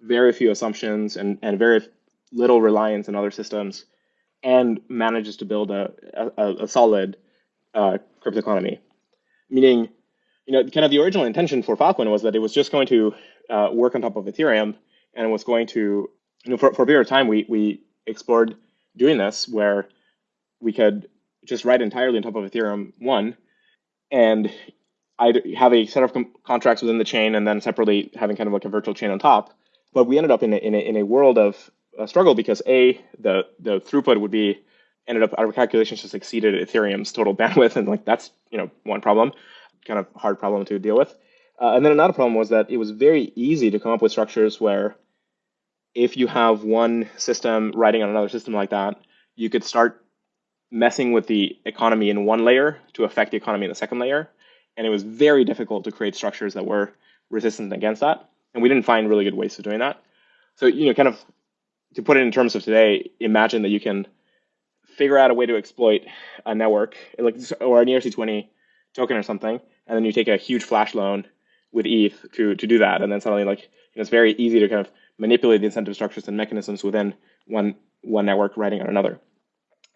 Speaker 3: very few assumptions and, and very little reliance on other systems and manages to build a, a, a solid uh, crypto economy. Meaning, you know, kind of the original intention for Filecoin was that it was just going to uh, work on top of Ethereum and was going to, you know, for, for a period of time, we, we explored doing this where we could just write entirely on top of Ethereum 1 and I'd have a set of contracts within the chain and then separately having kind of like a virtual chain on top. But we ended up in a, in a, in a world of a struggle because a the the throughput would be ended up our calculations just exceeded Ethereum's total bandwidth, and like that's you know one problem, kind of hard problem to deal with. Uh, and then another problem was that it was very easy to come up with structures where if you have one system writing on another system like that, you could start messing with the economy in one layer to affect the economy in the second layer. And it was very difficult to create structures that were resistant against that. And we didn't find really good ways of doing that. So, you know, kind of to put it in terms of today, imagine that you can figure out a way to exploit a network like or an ERC20 token or something, and then you take a huge flash loan with ETH to to do that, and then suddenly like you know, it's very easy to kind of manipulate the incentive structures and mechanisms within one one network writing on another.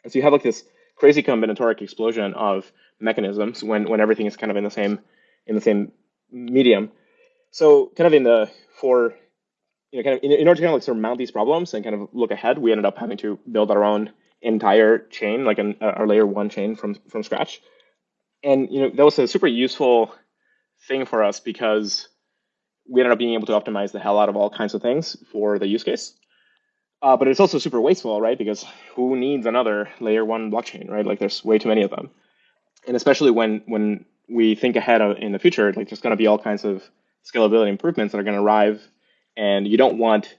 Speaker 3: And so you have like this crazy combinatoric explosion of mechanisms when when everything is kind of in the same in the same medium. So kind of in the for you know, kind of in, in order to kind of like surmount these problems and kind of look ahead, we ended up having to build our own entire chain, like an, uh, our layer one chain from from scratch. And you know, that was a super useful thing for us because we ended up being able to optimize the hell out of all kinds of things for the use case. Uh, but it's also super wasteful, right? Because who needs another layer one blockchain, right? Like there's way too many of them. And especially when when we think ahead of, in the future, like there's going to be all kinds of scalability improvements that are going to arrive and you don't want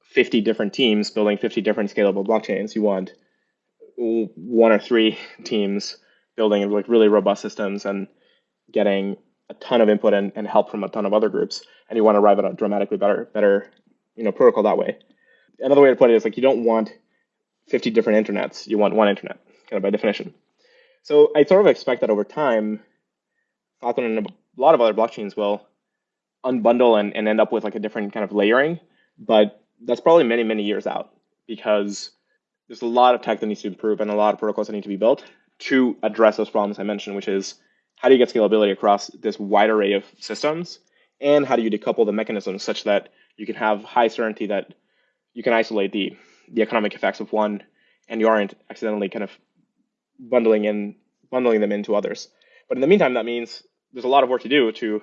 Speaker 3: 50 different teams building 50 different scalable blockchains. You want one or three teams building like really robust systems and getting a ton of input and, and help from a ton of other groups. And you want to arrive at a dramatically better, better, you know, protocol that way. Another way to put it is like you don't want 50 different internets. You want one internet, kind of by definition. So I sort of expect that over time, Filecoin and a lot of other blockchains will unbundle and, and end up with like a different kind of layering. But that's probably many, many years out because there's a lot of tech that needs to improve and a lot of protocols that need to be built to address those problems I mentioned, which is how do you get scalability across this wide array of systems? And how do you decouple the mechanisms such that you can have high certainty that you can isolate the, the economic effects of one and you aren't accidentally kind of bundling in bundling them into others. But in the meantime, that means there's a lot of work to do to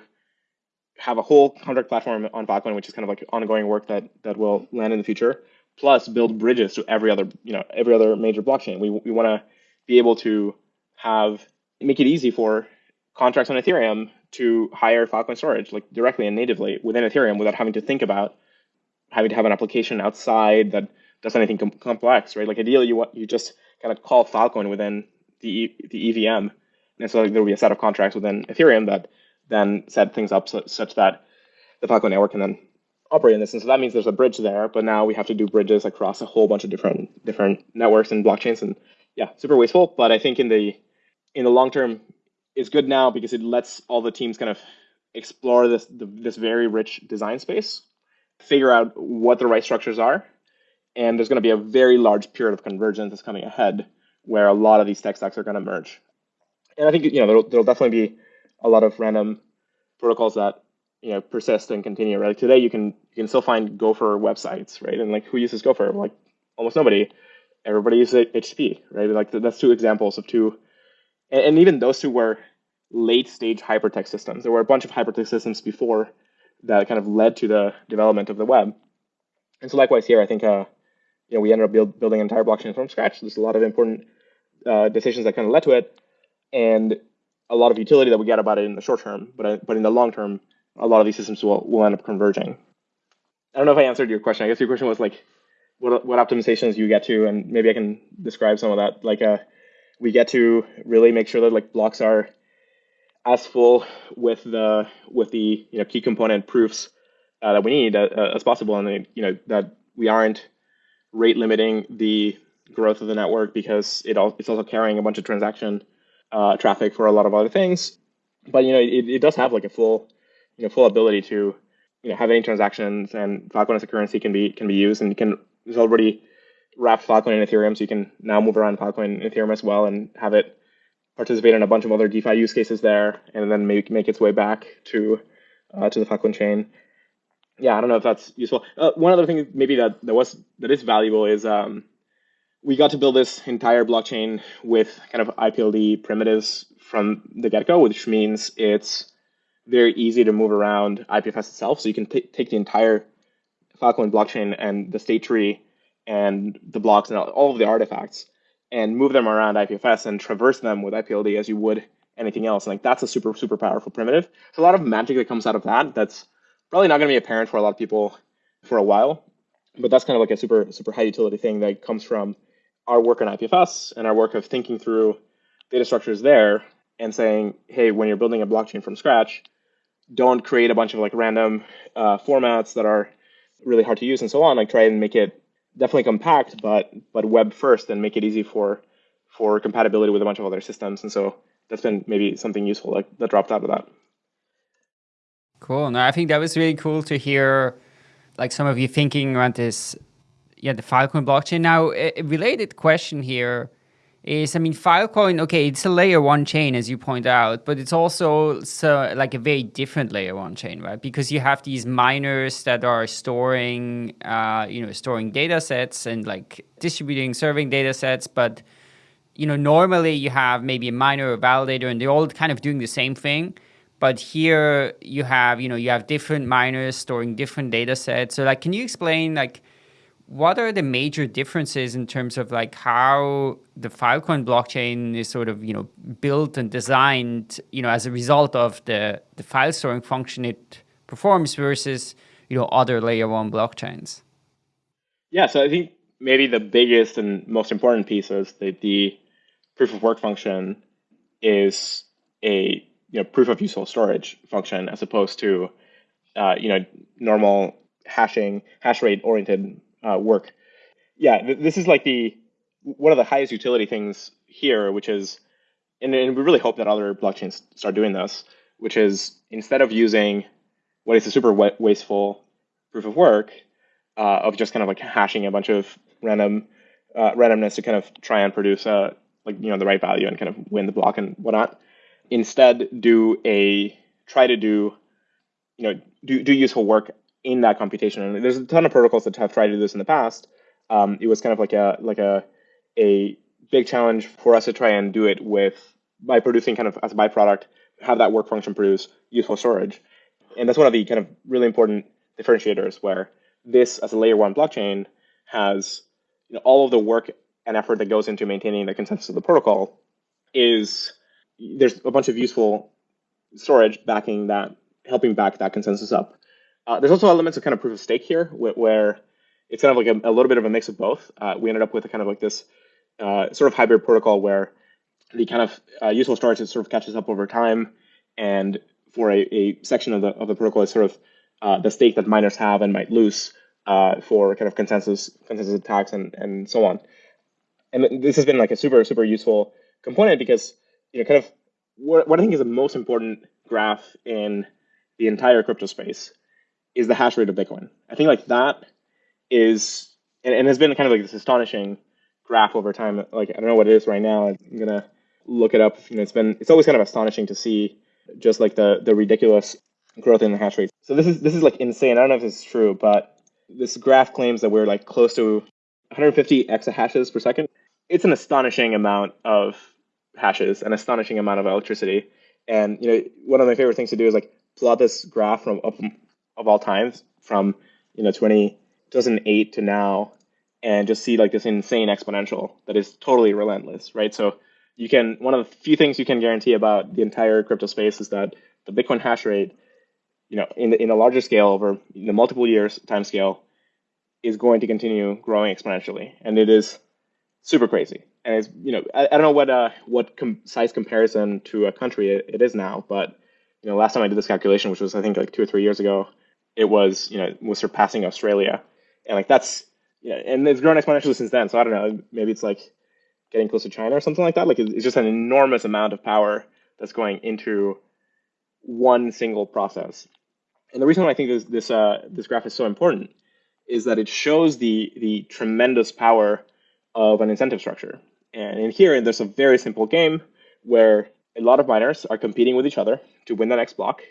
Speaker 3: have a whole contract platform on Filecoin, which is kind of like ongoing work that that will land in the future. Plus, build bridges to every other you know every other major blockchain. We we want to be able to have make it easy for contracts on Ethereum to hire Filecoin storage like directly and natively within Ethereum without having to think about having to have an application outside that does anything com- complex, right? Like ideally, you want you just kind of call Filecoin within the the EVM, and so like, there will be a set of contracts within Ethereum that then set things up so, such that the Filecoin network can then operate in this. And so that means there's a bridge there, but now we have to do bridges across a whole bunch of different different networks and blockchains. And yeah, super wasteful. But I think in the in the long term, it's good now because it lets all the teams kind of explore this the, this very rich design space, figure out what the right structures are, and there's going to be a very large period of convergence that's coming ahead where a lot of these tech stacks are going to merge. And I think you know there'll, there'll definitely be a lot of random protocols that you know persist and continue. Right? Like today, you can you can still find Gopher websites, right? And like who uses Gopher? Like almost nobody. Everybody uses HTTP, right? Like that's two examples of two, and, and even those two were late stage hypertext systems. There were a bunch of hypertext systems before that kind of led to the development of the web. And so likewise here, I think uh, you know we ended up build, building an entire blockchain from scratch. There's a lot of important uh, decisions that kind of led to it, and a lot of utility that we get about it in the short term, but but in the long term, a lot of these systems will will end up converging. I don't know if I answered your question. I guess your question was like, what what optimizations you get to, and maybe I can describe some of that. Like, uh, we get to really make sure that like blocks are as full with the with the you know key component proofs uh, that we need uh, uh as possible, and you know that we aren't rate limiting the growth of the network because it all, it's also carrying a bunch of transaction uh, traffic for a lot of other things. But you know it, it does have like a full you know full ability to you know have any transactions and Filecoin as a currency can be can be used and you can there's already wrapped Filecoin in Ethereum, so you can now move around Filecoin in Ethereum as well and have it participate in a bunch of other DeFi use cases there, and then make make its way back to uh, to the Filecoin chain. Yeah, I don't know if that's useful. Uh, one other thing maybe that that was that is valuable is um, we got to build this entire blockchain with kind of IPLD primitives from the get go, which means it's very easy to move around IPFS itself. So you can take the entire Filecoin blockchain and the state tree and the blocks and all of the artifacts and move them around IPFS and traverse them with IPLD as you would anything else. And like that's a super, super powerful primitive. So a lot of magic that comes out of that that's probably not going to be apparent for a lot of people for a while. But that's kind of like a super, super high utility thing that comes from our work on IPFS and our work of thinking through data structures there and saying, hey, when you're building a blockchain from scratch, don't create a bunch of like random uh, formats that are really hard to use and so on. Like try and make it definitely compact, but but web first and make it easy for for compatibility with a bunch of other systems. And so that's been maybe something useful like that dropped out of that.
Speaker 2: Cool. No, I think that was really cool to hear like some of you thinking around this yeah, the Filecoin blockchain. Now, a related question here is, I mean, Filecoin, okay, it's a layer one chain, as you point out, but it's also so, like a very different layer one chain, right? Because you have these miners that are storing, uh, you know, storing data sets and like distributing, serving data sets, but you know, normally you have maybe a miner or a validator and they're all kind of doing the same thing. But here you have, you know, you have different miners storing different data sets. So like, can you explain like, what are the major differences in terms of like how the Filecoin blockchain is sort of you know built and designed you know as a result of the the file storing function it performs versus you know other layer one blockchains?
Speaker 3: Yeah, so I think maybe the biggest and most important piece is that the proof of work function is a you know proof of useful storage function as opposed to uh, you know normal hashing hash rate oriented uh, work. Yeah, th- this is like the one of the highest utility things here, which is, and, and we really hope that other blockchains start doing this, which is instead of using what is a super wasteful proof of work uh, of just kind of like hashing a bunch of random uh, randomness to kind of try and produce a uh, like you know the right value and kind of win the block and whatnot. Instead, do a try to do you know do do useful work in that computation. And there's a ton of protocols that have tried to do this in the past. Um, it was kind of like a like a a big challenge for us to try and do it with by producing kind of as a byproduct have that work function produce useful storage. And that's one of the kind of really important differentiators where this as a layer one blockchain has you know, all of the work and effort that goes into maintaining the consensus of the protocol is there's a bunch of useful storage backing that helping back that consensus up. Uh, there's also elements of kind of proof of stake here, where it's kind of like a, a little bit of a mix of both. Uh, we ended up with a kind of like this uh, sort of hybrid protocol where the kind of uh, useful storage sort of catches up over time, and for a, a section of the of the protocol is sort of uh, the stake that miners have and might lose uh, for kind of consensus consensus attacks and and so on. And this has been like a super super useful component because you know kind of what, what I think is the most important graph in the entire crypto space is the hash rate of Bitcoin. I think like that is and, and has been kind of like this astonishing graph over time. Like I don't know what it is right now. I'm gonna look it up. You know, it's been it's always kind of astonishing to see just like the the ridiculous growth in the hash rate. So this is this is like insane. I don't know if this is true, but this graph claims that we're like close to 150 exahashes per second. It's an astonishing amount of hashes, an astonishing amount of electricity. And you know, one of my favorite things to do is like plot this graph from up of all times from you know 20, 2008 to now and just see like this insane exponential that is totally relentless, right? So you can one of the few things you can guarantee about the entire crypto space is that the Bitcoin hash rate you know, in the, in a larger scale over the multiple years time scale, is going to continue growing exponentially, and it is super crazy. And it's you know I, I don't know what uh what com- size comparison to a country it, it is now, but you know last time I did this calculation, which was I think like two or three years ago, it was you know was surpassing Australia, and like that's yeah, and it's grown exponentially since then. So I don't know, maybe it's like getting close to China or something like that. Like it's just an enormous amount of power that's going into one single process. And the reason why I think this this uh, this graph is so important is that it shows the the tremendous power of an incentive structure. And in here, there's a very simple game where a lot of miners are competing with each other to win the next block.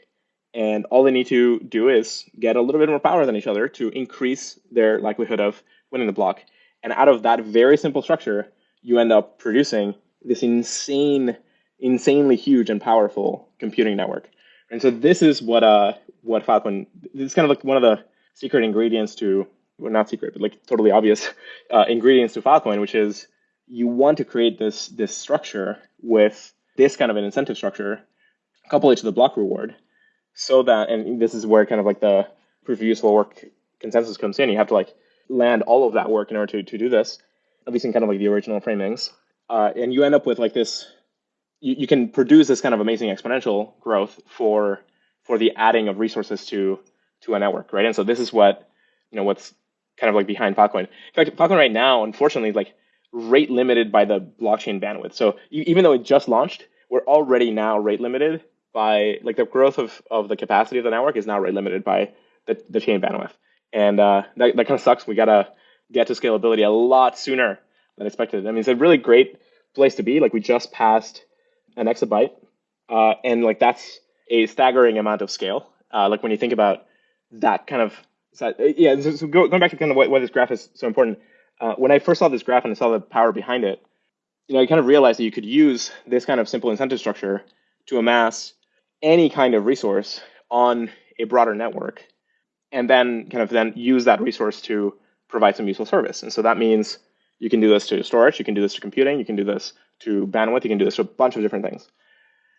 Speaker 3: And all they need to do is get a little bit more power than each other to increase their likelihood of winning the block. And out of that very simple structure, you end up producing this insane, insanely huge and powerful computing network. And so this is what uh what Filecoin this is kind of like one of the secret ingredients to well not secret, but like totally obvious uh, ingredients to Filecoin, which is you want to create this this structure with this kind of an incentive structure, couple it to the block reward, so that and this is where kind of like the proof of useful work consensus comes in. You have to like land all of that work in order to, to do this, at least in kind of like the original framings. Uh, and you end up with like this, you, you can produce this kind of amazing exponential growth for for the adding of resources to to a network, right? And so this is what, you know, what's kind of like behind Filecoin. In fact, Filecoin right now, unfortunately, is like rate limited by the blockchain bandwidth. So even though it just launched, we're already now rate limited by like the growth of, of the capacity of the network is now rate limited by the, the chain bandwidth. And uh, that, that kind of sucks. We got to get to scalability a lot sooner than expected. I mean, it's a really great place to be. Like we just passed an exabyte, uh, and like that's a staggering amount of scale. Uh, like when you think about that kind of, yeah. So, so go, going back to kind of why, why this graph is so important. Uh, when I first saw this graph and I saw the power behind it, you know, I kind of realized that you could use this kind of simple incentive structure to amass any kind of resource on a broader network and then kind of then use that resource to provide some useful service. And so that means you can do this to storage, you can do this to computing, you can do this to bandwidth, you can do this to a bunch of different things.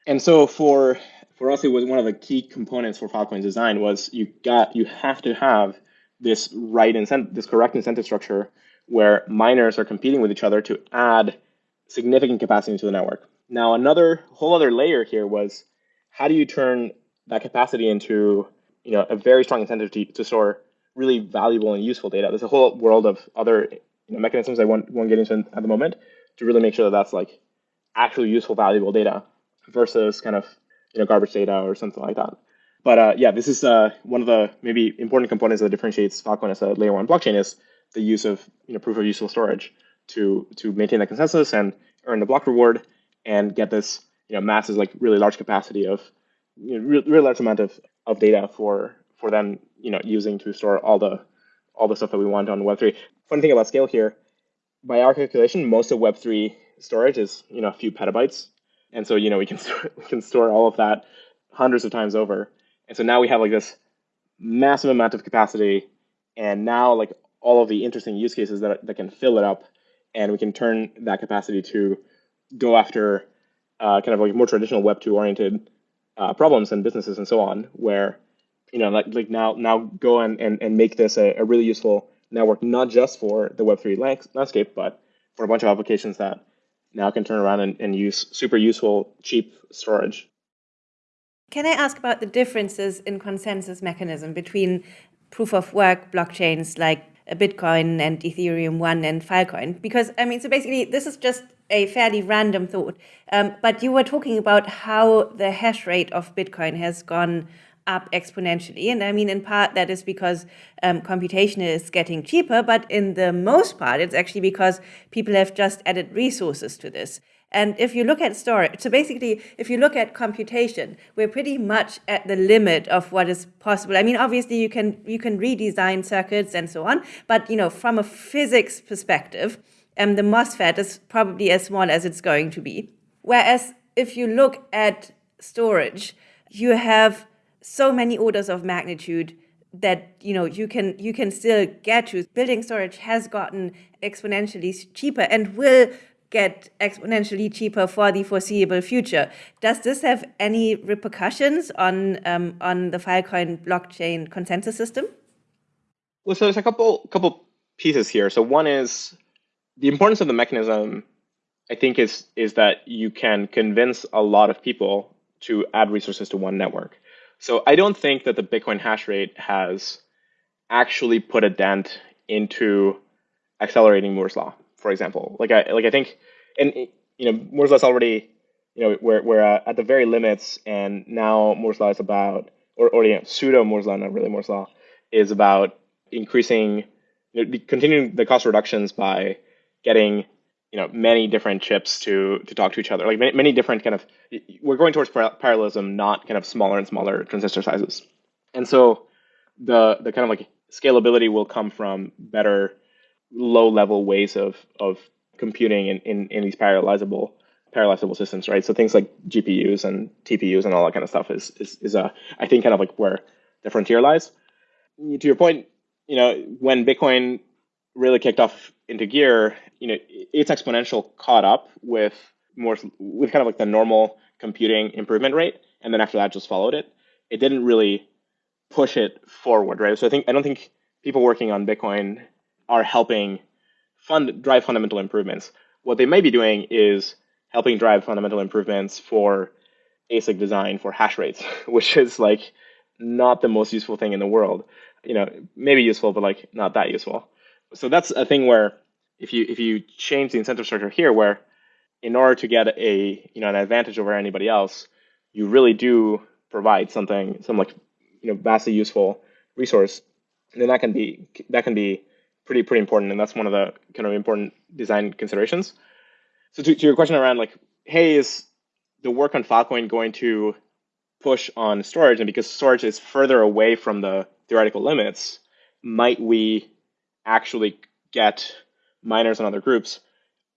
Speaker 3: And so for for us, it was one of the key components for Filecoin's design was you got you have to have this right incentive, this correct incentive structure where miners are competing with each other to add significant capacity to the network. Now, another whole other layer here was how do you turn that capacity into you know a very strong incentive to, to store really valuable and useful data. There's a whole world of other you know, mechanisms I won't, won't get into at the moment to really make sure that that's like actually useful, valuable data versus kind of you know garbage data or something like that. But uh, yeah, this is uh, one of the maybe important components that differentiates Filecoin as a layer one blockchain is the use of you know proof of useful storage to to maintain the consensus and earn the block reward and get this you know masses like really large capacity of you know, really, large amount of of data for for them, you know, using to store all the all the stuff that we want on Web3. Funny thing about scale here, by our calculation, most of Web3 storage is you know a few petabytes, and so you know we can store, we can store all of that hundreds of times over. And so now we have like this massive amount of capacity, and now like all of the interesting use cases that that can fill it up, and we can turn that capacity to go after uh, kind of like more traditional Web two oriented uh, problems and businesses and so on, where you know like like now now go and and, and make this a, a really useful network, not just for the Web three landscape, but for a bunch of applications that now can turn around and, and use super useful cheap storage.
Speaker 4: Can I ask about the differences in consensus mechanism between proof of work blockchains like Bitcoin and Ethereum One and Filecoin? Because I mean, so basically, this is just a fairly random thought. Um, but you were talking about how the hash rate of Bitcoin has gone up exponentially. And I mean, in part, that is because um, computation is getting cheaper, but in the most part, it's actually because people have just added resources to this. And if you look at storage, so basically, if you look at computation, we're pretty much at the limit of what is possible. I mean, obviously, you can you can redesign circuits and so on, but you know, from a physics perspective, um, the MOSFET is probably as small as it's going to be. Whereas if you look at storage, you have so many orders of magnitude that you know you can you can still get to. Building storage has gotten exponentially cheaper and will get exponentially cheaper for the foreseeable future. Does this have any repercussions on um, on the Filecoin blockchain consensus system?
Speaker 3: Well, so there's a couple couple pieces here. So one is the importance of the mechanism. I think is is that you can convince a lot of people to add resources to one network. So I don't think that the Bitcoin hash rate has actually put a dent into accelerating Moore's law, for example. Like I like I think, and you know Moore's law is already you know we're we're uh, at the very limits, and now Moore's law is about or or you know, pseudo Moore's law, not really Moore's law, is about increasing, you know, continuing the cost reductions by getting you know many different chips to to talk to each other like many, many different kind of we're going towards parallelism not kind of smaller and smaller transistor sizes and so the the kind of like scalability will come from better low level ways of of computing in, in, in these parallelizable parallelizable systems right so things like gpus and tpus and all that kind of stuff is is, is a i think kind of like where the frontier lies to your point you know when bitcoin really kicked off into gear, you know, its exponential caught up with more with kind of like the normal computing improvement rate, and then after that just followed it. It didn't really push it forward, right? So I think I don't think people working on Bitcoin are helping fund drive fundamental improvements. What they may be doing is helping drive fundamental improvements for ASIC design for hash rates, which is like not the most useful thing in the world. You know, maybe useful, but like not that useful so that's a thing where if you if you change the incentive structure here, where in order to get a you know an advantage over anybody else, you really do provide something some like you know vastly useful resource, then that can be that can be pretty pretty important, and that's one of the kind of important design considerations. So to, to your question around like, hey, is the work on Filecoin going to push on storage, and because storage is further away from the theoretical limits, might we actually get miners and other groups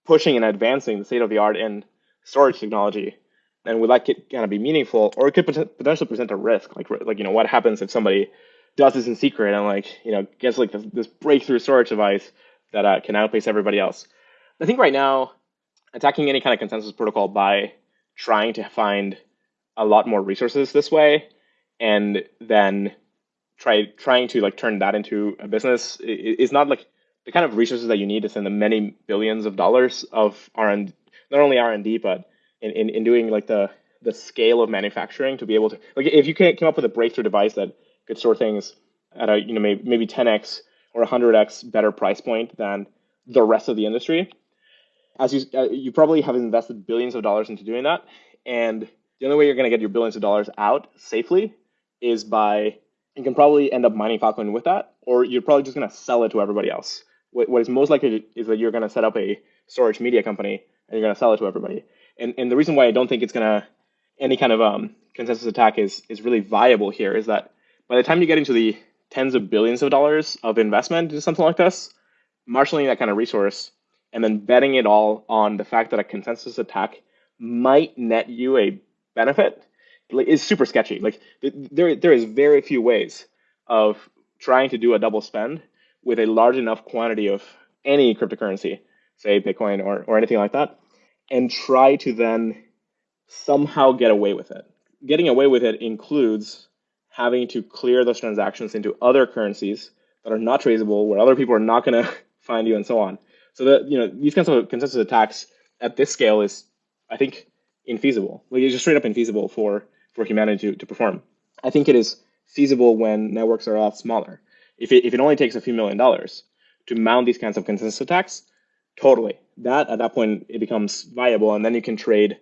Speaker 3: pushing and advancing the state of the art in storage technology? And would that kind of be meaningful or it could potentially present a risk? Like like you know what happens if somebody does this in secret. And like you know gets like this, this breakthrough storage device that uh, can outpace everybody else. I think right now attacking any kind of consensus protocol by trying to find a lot more resources this way and then try trying to like turn that into a business is not like the kind of resources that you need to send the many billions of dollars of R and not only R and D but in, in, in doing like the the scale of manufacturing to be able to like if you can't come up with a breakthrough device that could store things at a you know maybe maybe 10x or 100x better price point than the rest of the industry as you uh, you probably have invested billions of dollars into doing that and the only way you're going to get your billions of dollars out safely is by you can probably end up mining Filecoin with that, or you're probably just going to sell it to everybody else. What, what is most likely is that you're going to set up a storage media company and you're going to sell it to everybody. And, and the reason why I don't think it's going to any kind of um, consensus attack is is really viable here is that by the time you get into the tens of billions of dollars of investment into something like this, marshaling that kind of resource and then betting it all on the fact that a consensus attack might net you a benefit is super sketchy. Like there, there is very few ways of trying to do a double spend with a large enough quantity of any cryptocurrency, say Bitcoin or, or anything like that, and try to then somehow get away with it. Getting away with it includes having to clear those transactions into other currencies that are not traceable, where other people are not going to find you, and so on. So that you know these kinds of consensus attacks at this scale is, I think, infeasible. Like it's just straight up infeasible for for humanity to, to perform. I think it is feasible when networks are a lot smaller. If it, if it only takes a few million dollars to mount these kinds of consensus attacks, totally. That at that point it becomes viable, and then you can trade,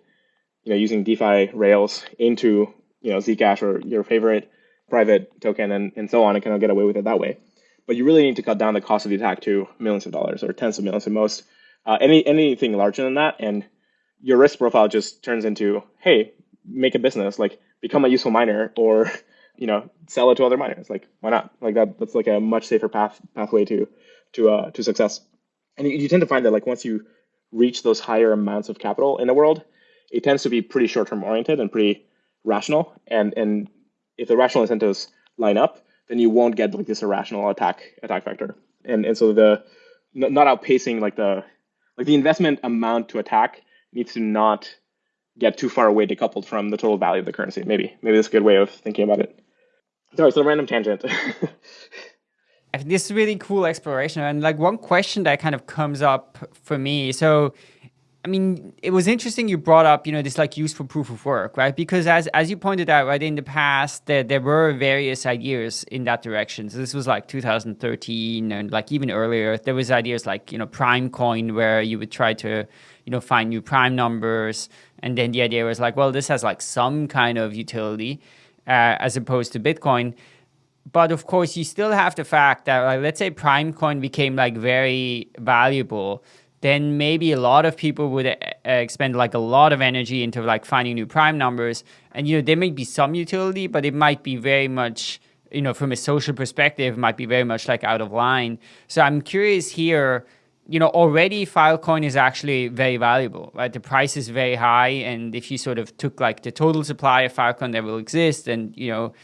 Speaker 3: you know, using DeFi rails into you know Zcash or your favorite private token and, and so on, and kind of get away with it that way. But you really need to cut down the cost of the attack to millions of dollars or tens of millions at most. Uh, any anything larger than that, and your risk profile just turns into, hey, make a business, like become a useful miner or you know sell it to other miners. Like why not? Like that that's like a much safer path pathway to to uh, to success. And you, you tend to find that like once you reach those higher amounts of capital in the world, it tends to be pretty short term oriented and pretty rational. And and if the rational incentives line up, then you won't get like this irrational attack attack vector. And and so the not outpacing like the like the investment amount to attack needs to not get too far away decoupled from the total value of the currency. Maybe maybe that's a good way of thinking about it. Sorry, so random tangent.
Speaker 2: I think this is really cool exploration and like one question that kind of comes up for me so I mean, it was interesting you brought up, you know, this like useful proof of work, right? Because as as you pointed out, right, in the past, there, there were various ideas in that direction. So this was like 2013 and like even earlier, there was ideas like, you know, Primecoin where you would try to, you know, find new prime numbers. And then the idea was like, well, this has like some kind of utility uh, as opposed to Bitcoin. But of course, you still have the fact that, like, let's say Primecoin became like very valuable then maybe a lot of people would uh, expend like a lot of energy into like finding new prime numbers. And, you know, there may be some utility, but it might be very much, you know, from a social perspective, might be very much like out of line. So I'm curious here, you know, already Filecoin is actually very valuable, right? The price is very high. And if you sort of took like the total supply of Filecoin that will exist and, you know,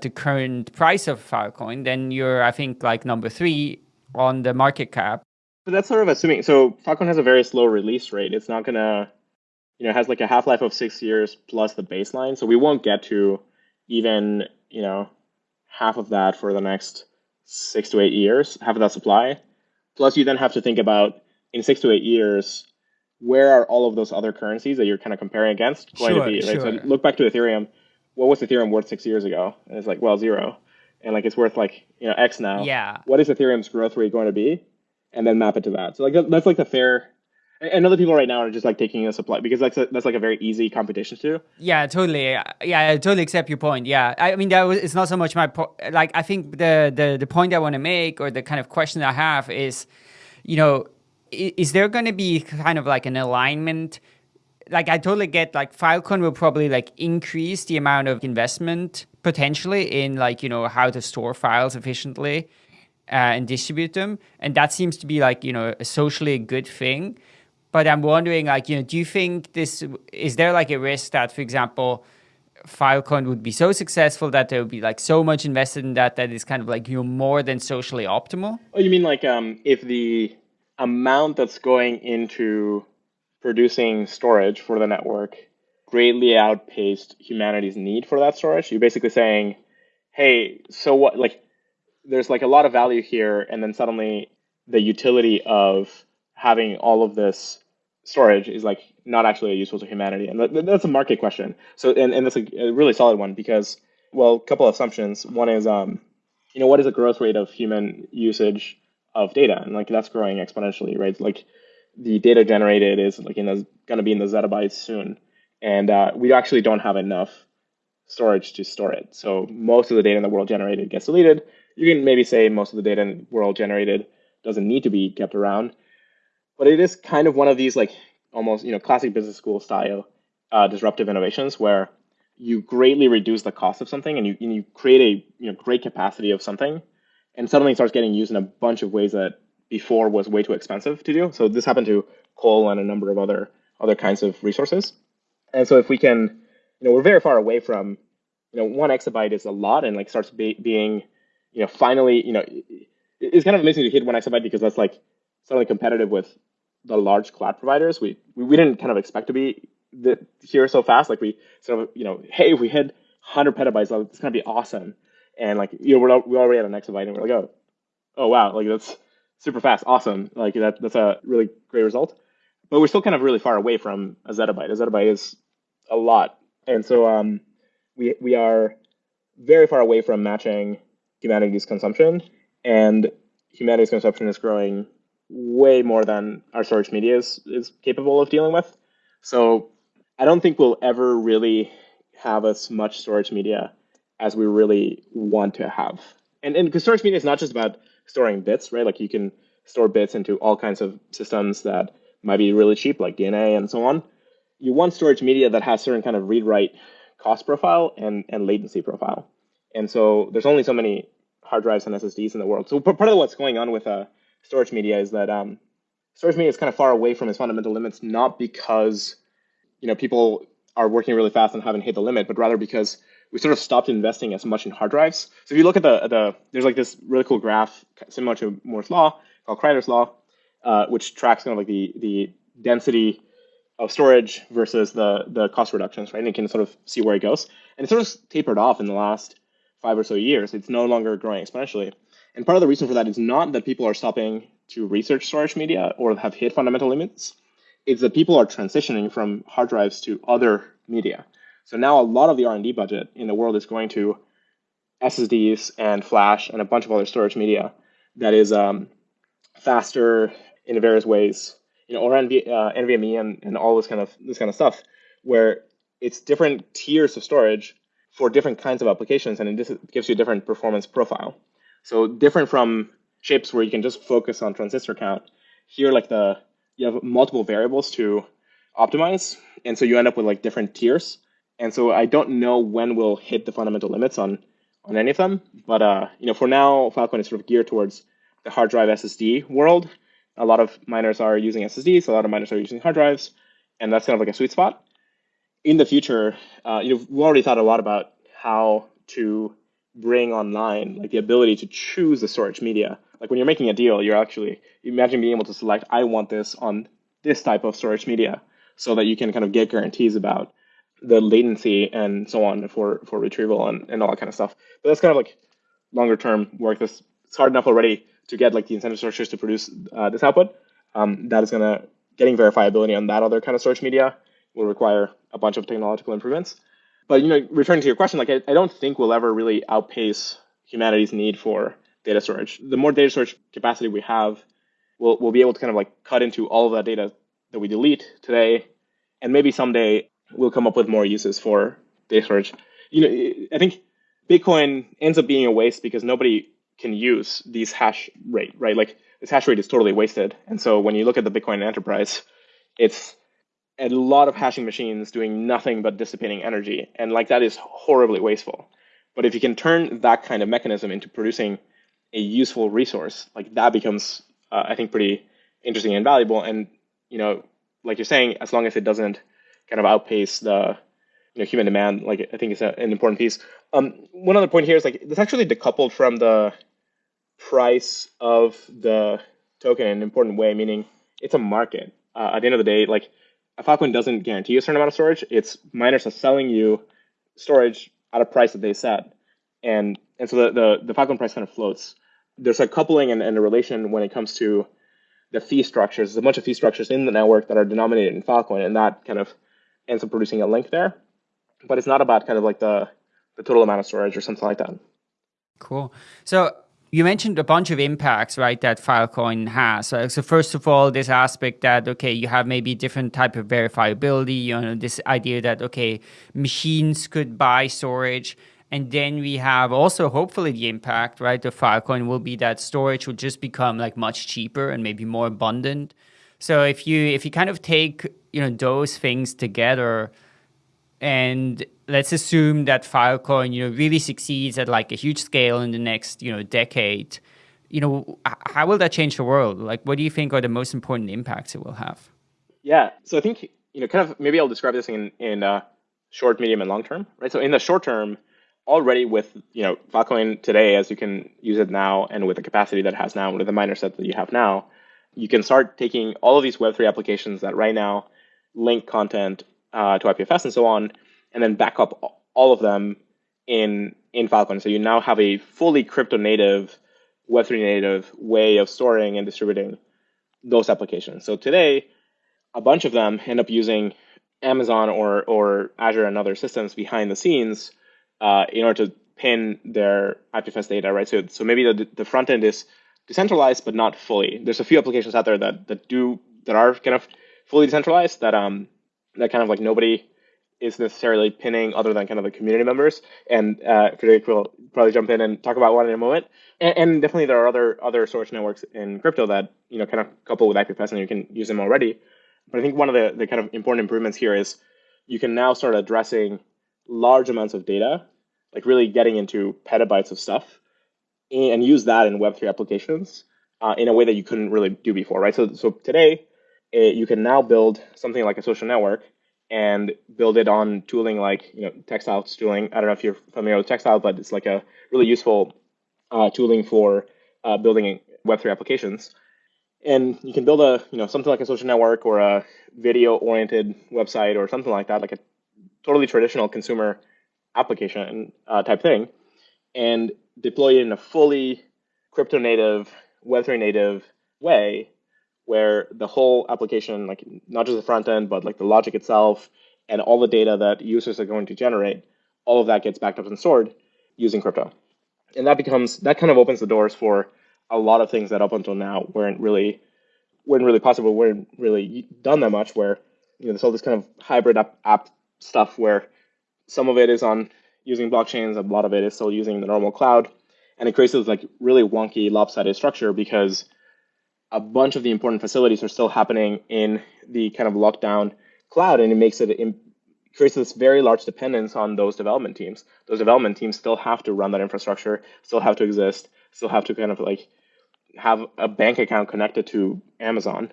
Speaker 2: the current price of Filecoin, then you're, I think, like number three on the market cap.
Speaker 3: But that's sort of assuming. So Filecoin has a very slow release rate. It's not gonna, you know, it has like a half life of six years plus the baseline. So we won't get to even, you know, half of that for the next six to eight years, half of that supply. Plus, you then have to think about in six to eight years, where are all of those other currencies that you're kind of comparing against going
Speaker 2: sure,
Speaker 3: to be? Right.
Speaker 2: Sure.
Speaker 3: So look back to Ethereum. What was Ethereum worth six years ago? And it's like, well, zero. And like it's worth like you know X now.
Speaker 2: Yeah.
Speaker 3: What is Ethereum's growth rate going to be? And then map it to that. So like that's like the fair. And other people right now are just like taking a supply because that's a, that's like a very easy competition to.
Speaker 2: Yeah, totally. Yeah, I totally accept your point. Yeah, I mean that was it's not so much my point. Like I think the the the point I want to make or the kind of question I have is, you know, is there going to be kind of like an alignment? Like I totally get like Filecoin will probably like increase the amount of investment potentially in like you know how to store files efficiently uh, and distribute them. And that seems to be like, you know, a socially a good thing. But I'm wondering, like, you know, do you think this, is there like a risk that, for example, Filecoin would be so successful that there would be like so much invested in that that is kind of like, you know, more than socially optimal?
Speaker 3: Oh, you mean like um, if the amount that's going into producing storage for the network greatly outpaced humanity's need for that storage? You're basically saying, hey, so what, like, there's like a lot of value here, and then suddenly the utility of having all of this storage is like not actually useful to humanity, and that's a market question. So, and, and that's a, really solid one because, well, a couple of assumptions. One is, um, you know, what is the growth rate of human usage of data, and like that's growing exponentially, right? Like the data generated is like in going to be in the zettabytes soon, and uh, we actually don't have enough storage to store it. So most of the data in the world generated gets deleted, you can maybe say most of the data in the world generated doesn't need to be kept around, but it is kind of one of these like almost you know classic business school style uh, disruptive innovations where you greatly reduce the cost of something and you and you create a you know great capacity of something, and suddenly it starts getting used in a bunch of ways that before was way too expensive to do. So this happened to coal and a number of other other kinds of resources. And so if we can, you know, we're very far away from, you know, one exabyte is a lot and like starts be, being you know, finally, you know, it's kind of amazing to hit one exabyte because that's like suddenly competitive with the large cloud providers. We, we, we didn't kind of expect to be the, here so fast. Like we sort of, you know, hey, we hit 100 petabytes, like, it's gonna be awesome. And like, you know, we're, we already at an exabyte and we're like, oh, oh wow, like that's super fast, awesome. Like that, that's a really great result. But we're still kind of really far away from a zettabyte. A zettabyte is a lot. And so um, we, we are very far away from matching humanity's consumption, and humanity's consumption is growing way more than our storage media is, is capable of dealing with. So I don't think we'll ever really have as much storage media as we really want to have. And and because storage media is not just about storing bits, right? Like you can store bits into all kinds of systems that might be really cheap, like DNA and so on. You want storage media that has certain kind of read-write cost profile and, and latency profile. And so there's only so many hard drives and SSDs in the world. So part of what's going on with uh, storage media is that um, storage media is kind of far away from its fundamental limits, not because you know people are working really fast and haven't hit the limit, but rather because we sort of stopped investing as much in hard drives. So if you look at the the there's like this really cool graph similar to Moore's law called Kryder's law, uh, which tracks kind of like the the density of storage versus the the cost reductions, right? And you can sort of see where it goes. And it sort of tapered off in the last five or so years. It's no longer growing exponentially. And part of the reason for that is not that people are stopping to research storage media or have hit fundamental limits. It's that people are transitioning from hard drives to other media. So now a lot of the R&D budget in the world is going to SSDs and flash and a bunch of other storage media that is um, faster in various ways, you know, or NV, uh, NVMe and, and all this kind of this kind of stuff, where it's different tiers of storage for different kinds of applications, and it gives you a different performance profile. So different from chips where you can just focus on transistor count. Here, like the you have multiple variables to optimize, and so you end up with like different tiers. And so I don't know when we'll hit the fundamental limits on on any of them, but uh, you know, for now, Filecoin is sort of geared towards the hard drive SSD world. A lot of miners are using SSDs, a lot of miners are using hard drives, and that's kind of like a sweet spot. In the future, uh, you know, we already thought a lot about how to bring online like the ability to choose the storage media. Like when you're making a deal, you're actually imagine being able to select, I want this on this type of storage media, so that you can kind of get guarantees about the latency and so on for for retrieval and, and all that kind of stuff. But that's kind of like longer term work. This it's hard enough already to get like the incentive structures to produce uh, this output. Um, that is gonna getting verifiability on that other kind of storage media will require a bunch of technological improvements. But you know, returning to your question, like I, I don't think we'll ever really outpace humanity's need for data storage. The more data storage capacity we have, we'll we'll be able to kind of like cut into all of that data that we delete today, and maybe someday we'll come up with more uses for data storage. You know, I think Bitcoin ends up being a waste because nobody can use these hash rate, right? Like this hash rate is totally wasted. And so when you look at the Bitcoin enterprise, it's a lot of hashing machines doing nothing but dissipating energy. And like that is horribly wasteful. But if you can turn that kind of mechanism into producing a useful resource, like that becomes, uh, I think, pretty interesting and valuable. And, you know, like you're saying, as long as it doesn't kind of outpace the you know, human demand, like I think is an important piece. Um, one other point here is like it's actually decoupled from the price of the token in an important way, meaning it's a market. Uh, at the end of the day, like a Filecoin doesn't guarantee a certain amount of storage. It's miners are selling you storage at a price that they set, and and so the the, the Filecoin price kind of floats. There's a coupling and, and a relation when it comes to the fee structures. There's a bunch of fee structures in the network that are denominated in Filecoin, and that kind of ends up producing a link there. But it's not about kind of like the the total amount of storage or something like that.
Speaker 2: Cool. So you mentioned a bunch of impacts, right, that Filecoin has. So, first of all, this aspect that, okay, you have maybe different type of verifiability, you know, this idea that, okay, machines could buy storage. And then we have also hopefully the impact, right, the Filecoin will be that storage will just become like much cheaper and maybe more abundant. So if you if you kind of take, you know, those things together, and let's assume that Filecoin, you know, really succeeds at like a huge scale in the next, you know, decade. You know, how will that change the world? Like, what do you think are the most important impacts it will have?
Speaker 3: Yeah, so I think you know, kind of maybe I'll describe this in in uh, short, medium, and long term, right? So in the short term, already with you know Filecoin today, as you can use it now, and with the capacity that it has now, with the miner set that you have now, you can start taking all of these Web3 applications that right now link content uh, to IPFS and so on, and then back up all of them in in Filecoin. So you now have a fully crypto native, Web3 native way of storing and distributing those applications. So today, a bunch of them end up using Amazon or or Azure and other systems behind the scenes uh, in order to pin their IPFS data, right? So so maybe the the front end is decentralized, but not fully. There's a few applications out there that that do that are kind of fully decentralized that um that kind of like nobody is necessarily pinning other than kind of the community members. And uh, Friederike will probably jump in and talk about one in a moment. And, and, definitely there are other other storage networks in crypto that you know kind of couple with IPFS and you can use them already. But I think one of the, the kind of important improvements here is you can now start addressing large amounts of data, like really getting into petabytes of stuff, and use that in Web3 applications uh, in a way that you couldn't really do before, right? So, so today, eh, you can now build something like a social network and build it on tooling like you know textile tooling. I don't know if you're familiar with textile, but it's like a really useful uh, tooling for uh, building Web3 applications. and you can build a you know something like a social network or a video oriented website or something like that, like a totally traditional consumer application uh, type thing, and deploy it in a fully crypto native, Web3 native way where the whole application, like not just the front end, but like the logic itself and all the data that users are going to generate, all of that gets backed up and stored using crypto. And that becomes that kind of opens the doors for a lot of things that up until now weren't really weren't really possible, weren't really done that much. Where you know there's all this kind of hybrid app, app stuff where some of it is on using blockchains, a lot of it is still using the normal cloud, and it creates this like really wonky, lopsided structure because a bunch of the important facilities are still happening in the kind of lockdown cloud, and it makes it, creates this very large dependence on those development teams. Those development teams still have to run that infrastructure, still have to exist, still have to kind of like have a bank account connected to Amazon.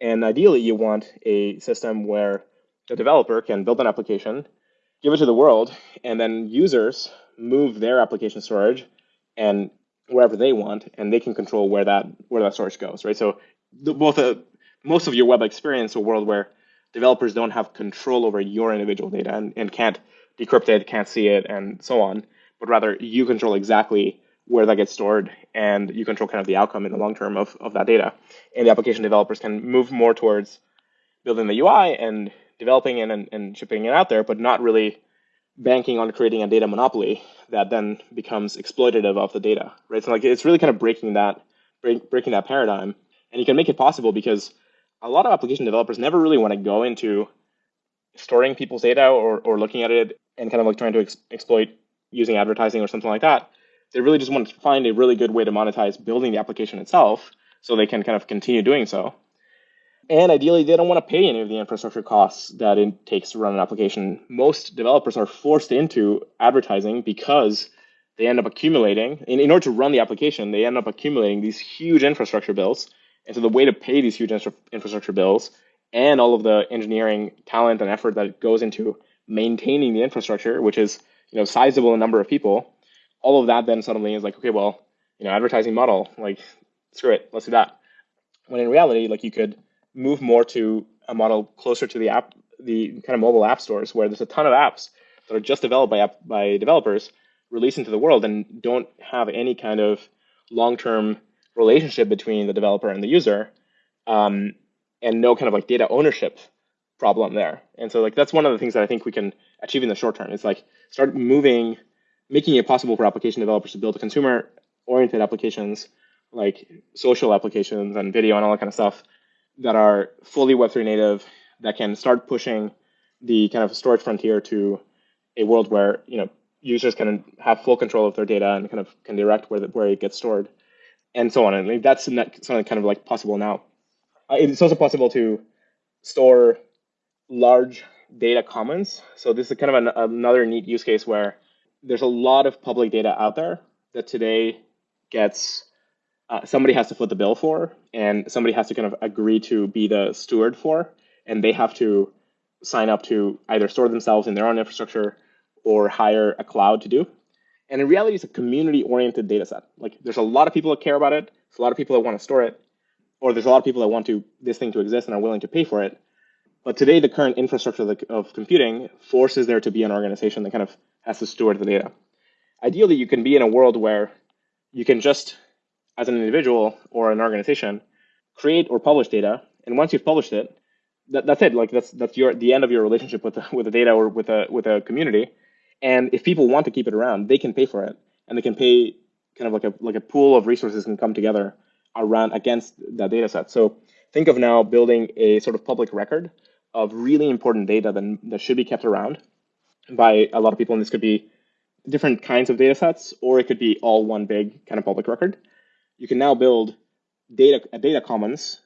Speaker 3: And ideally, you want a system where the developer can build an application, give it to the world, and then users move their application storage and wherever they want, and they can control where that where that source goes, right? So the, both a, most of your web experience a world where developers don't have control over your individual data and, and can't decrypt it, can't see it, and so on, but rather you control exactly where that gets stored and you control kind of the outcome in the long term of, of that data. And the application developers can move more towards building the UI and developing it and, and shipping it out there, but not really banking on creating a data monopoly that then becomes exploitative of the data, right? So like it's really kind of breaking that break, breaking that paradigm, and you can make it possible because a lot of application developers never really want to go into storing people's data or, or looking at it and kind of like trying to ex- exploit using advertising or something like that. They really just want to find a really good way to monetize building the application itself so they can kind of continue doing so. And ideally, they don't want to pay any of the infrastructure costs that it takes to run an application. Most developers are forced into advertising because they end up accumulating, in, in order to run the application, they end up accumulating these huge infrastructure bills. And so the way to pay these huge infrastructure bills and all of the engineering talent and effort that goes into maintaining the infrastructure, which is you know sizable number of people, all of that then suddenly is like, okay, well, you know, advertising model, like screw it, let's do that. When in reality, like you could move more to a model closer to the app, the kind of mobile app stores where there's a ton of apps that are just developed by app, by developers, released into the world, and don't have any kind of long-term relationship between the developer and the user, um, and no kind of like data ownership problem there. And so like that's one of the things that I think we can achieve in the short term. It's like start moving, making it possible for application developers to build consumer-oriented applications like social applications and video and all that kind of stuff that are fully Web3 native that can start pushing the kind of storage frontier to a world where you know users can have full control of their data and kind of can direct where the, where it gets stored and so on. And that's something kind of like possible now. Uh, it's also possible to store large data commons. So this is kind of an, another neat use case where there's a lot of public data out there that today gets uh, somebody has to foot the bill for, and somebody has to kind of agree to be the steward for, and they have to sign up to either store themselves in their own infrastructure or hire a cloud to do. And in reality, it's a community-oriented data set. Like there's a lot of people that care about it. There's a lot of people that want to store it, or there's a lot of people that want to this thing to exist and are willing to pay for it. But today, the current infrastructure of, computing forces there to be an organization that kind of has to steward the data. Ideally, you can be in a world where you can just as an individual or an organization, create or publish data. And once you've published it, that, that's it. Like that's that's your the end of your relationship with the, with the data or with a with a community. And if people want to keep it around, they can pay for it, and they can pay kind of like a like a pool of resources can come together around against that data set. So think of now building a sort of public record of really important data that, that should be kept around by a lot of people. And this could be different kinds of data sets, or it could be all one big kind of public record you can now build data a data commons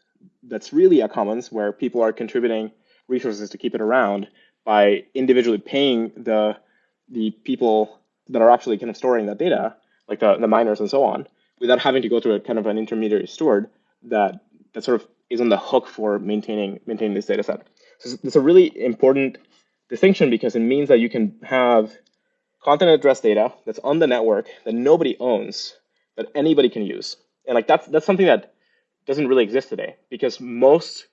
Speaker 3: that's really a commons where people are contributing resources to keep it around by individually paying the the people that are actually kind of storing that data, like the, the miners and so on, without having to go through a kind of an intermediary steward that that sort of is on the hook for maintaining maintaining this data set. So it's a really important distinction because it means that you can have content address data that's on the network that nobody owns that anybody can use and like that's that's something that doesn't really exist today because most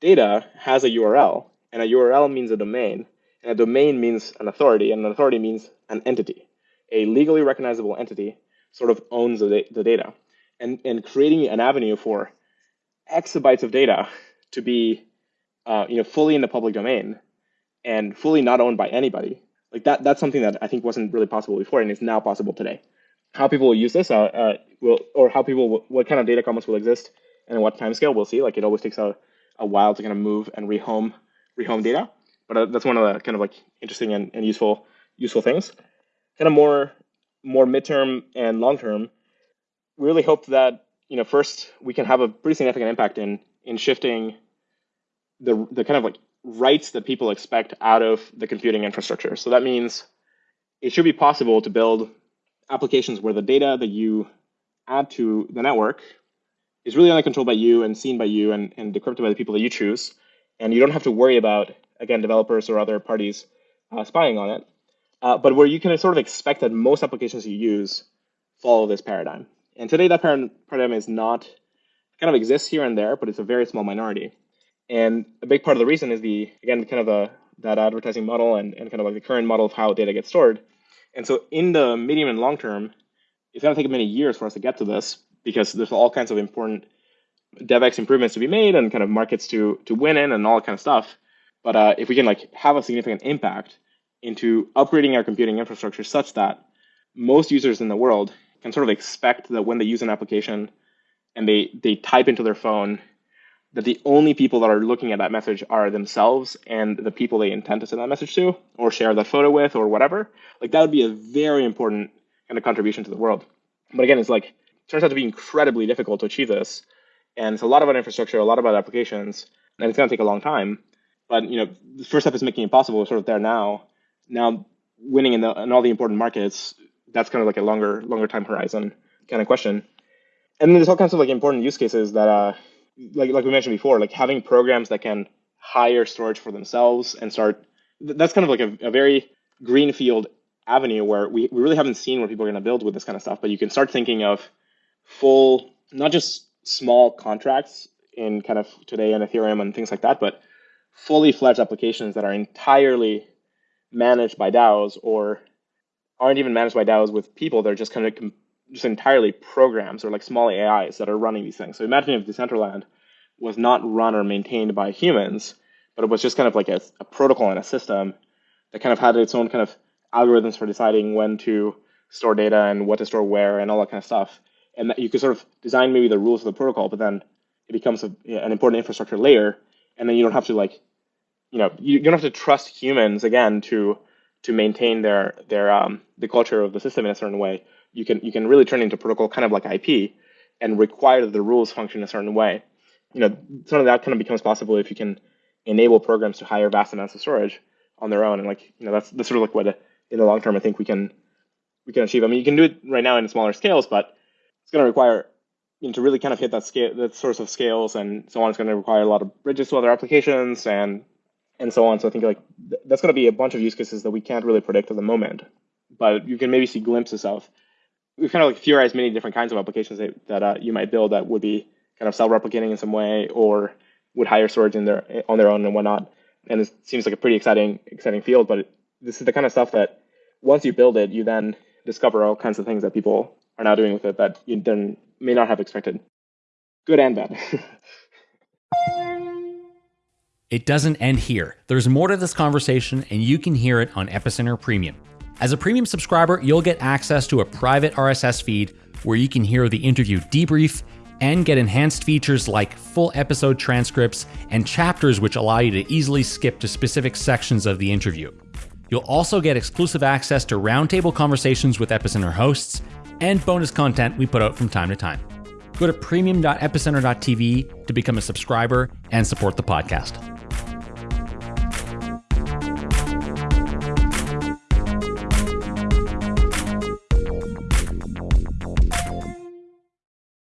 Speaker 3: data has a URL, and a URL means a domain, and a domain means an authority, and an authority means an entity. A legally recognizable entity sort of owns the, the data. And, and creating an avenue for exabytes of data to be uh, you know, fully in the public domain and fully not owned by anybody, like that, that's something that I think wasn't really possible before and is now possible today. How people will use this uh, uh, will, or how people, what kind of data commons will exist and what time scale we'll see. Like it always takes a, a while to kind of move and rehome, rehome data. But uh, that's one of the kind of like interesting and, and useful, useful things. Kind of more, more midterm and long term, we really hope that you know first we can have a pretty significant impact in in shifting the the kind of like rights that people expect out of the computing infrastructure. So that means it should be possible to build applications where the data that you add to the network is really only controlled by you and seen by you and, and decrypted by the people that you choose. And you don't have to worry about, again, developers or other parties uh, spying on it. Uh, but where you can sort of expect that most applications you use follow this paradigm. And today that paradigm is not, kind of exists here and there, but it's a very small minority. And a big part of the reason is the, again, kind of the, that advertising model and, and kind of like the current model of how data gets stored. And so in the medium and long term, it's going to take many years for us to get to this because there's all kinds of important DevX improvements to be made and kind of markets to to win in and all that kind of stuff. But uh, if we can like have a significant impact into upgrading our computing infrastructure such that most users in the world can sort of expect that when they use an application and they they type into their phone that the only people that are looking at that message are themselves and the people they intend to send that message to or share that photo with or whatever like that would be a very important kind a contribution to the world but again it's like turns out to be incredibly difficult to achieve this. And it's a lot about infrastructure, a lot about applications, and it's going to take a long time. But you know, the first step is making it possible. We're sort of there now. Now, winning in, the, in all the important markets, that's kind of like a longer longer time horizon kind of question. And then there's all kinds of like important use cases that, uh, like like we mentioned before, like having programs that can hire storage for themselves and start. That's kind of like a, a very greenfield avenue where we, we really haven't seen where people are going to build with this kind of stuff. But you can start thinking of full, not just small contracts in kind of today in Ethereum and things like that, but fully fledged applications that are entirely managed by DAOs or aren't even managed by DAOs with people. They're just kind of com- just entirely programs or like small AIs that are running these things. So imagine if Decentraland was not run or maintained by humans, but it was just kind of like a, a protocol and a system that kind of had its own kind of algorithms for deciding when to store data and what to store where and all that kind of stuff and that you can sort of design maybe the rules of the protocol, but then it becomes a, an important infrastructure layer, and then you don't have to like, you know, you, don't have to trust humans again to to maintain their their um, the culture of the system in a certain way. You can you can really turn into protocol kind of like IP and require that the rules function a certain way. You know, some of that kind of becomes possible if you can enable programs to hire vast amounts of storage on their own, and like you know that's that's sort of like what in the long term I think we can we can achieve. I mean, you can do it right now in smaller scales, but it's going to require you know, to really kind of hit that scale, that source of scales and so on. It's going to require a lot of bridges to other applications and and so on. So I think like th- that's going to be a bunch of use cases that we can't really predict at the moment, but you can maybe see glimpses of. We've kind of like theorized many different kinds of applications that, that uh, you might build that would be kind of self-replicating in some way or would hire storage in their on their own and whatnot. And it seems like a pretty exciting exciting field. But it, this is the kind of stuff that once you build it, you then discover all kinds of things that people are now doing with it that you then may not have expected. Good and bad.
Speaker 1: it doesn't end here. There's more to this conversation, and you can hear it on Epicenter Premium. As a premium subscriber, you'll get access to a private RSS feed where you can hear the interview debrief and get enhanced features like full episode transcripts and chapters which allow you to easily skip to specific sections of the interview. You'll also get exclusive access to roundtable conversations with Epicenter hosts and bonus content we put out from time to time. Go to premium.epicenter.tv to become a subscriber and support the podcast.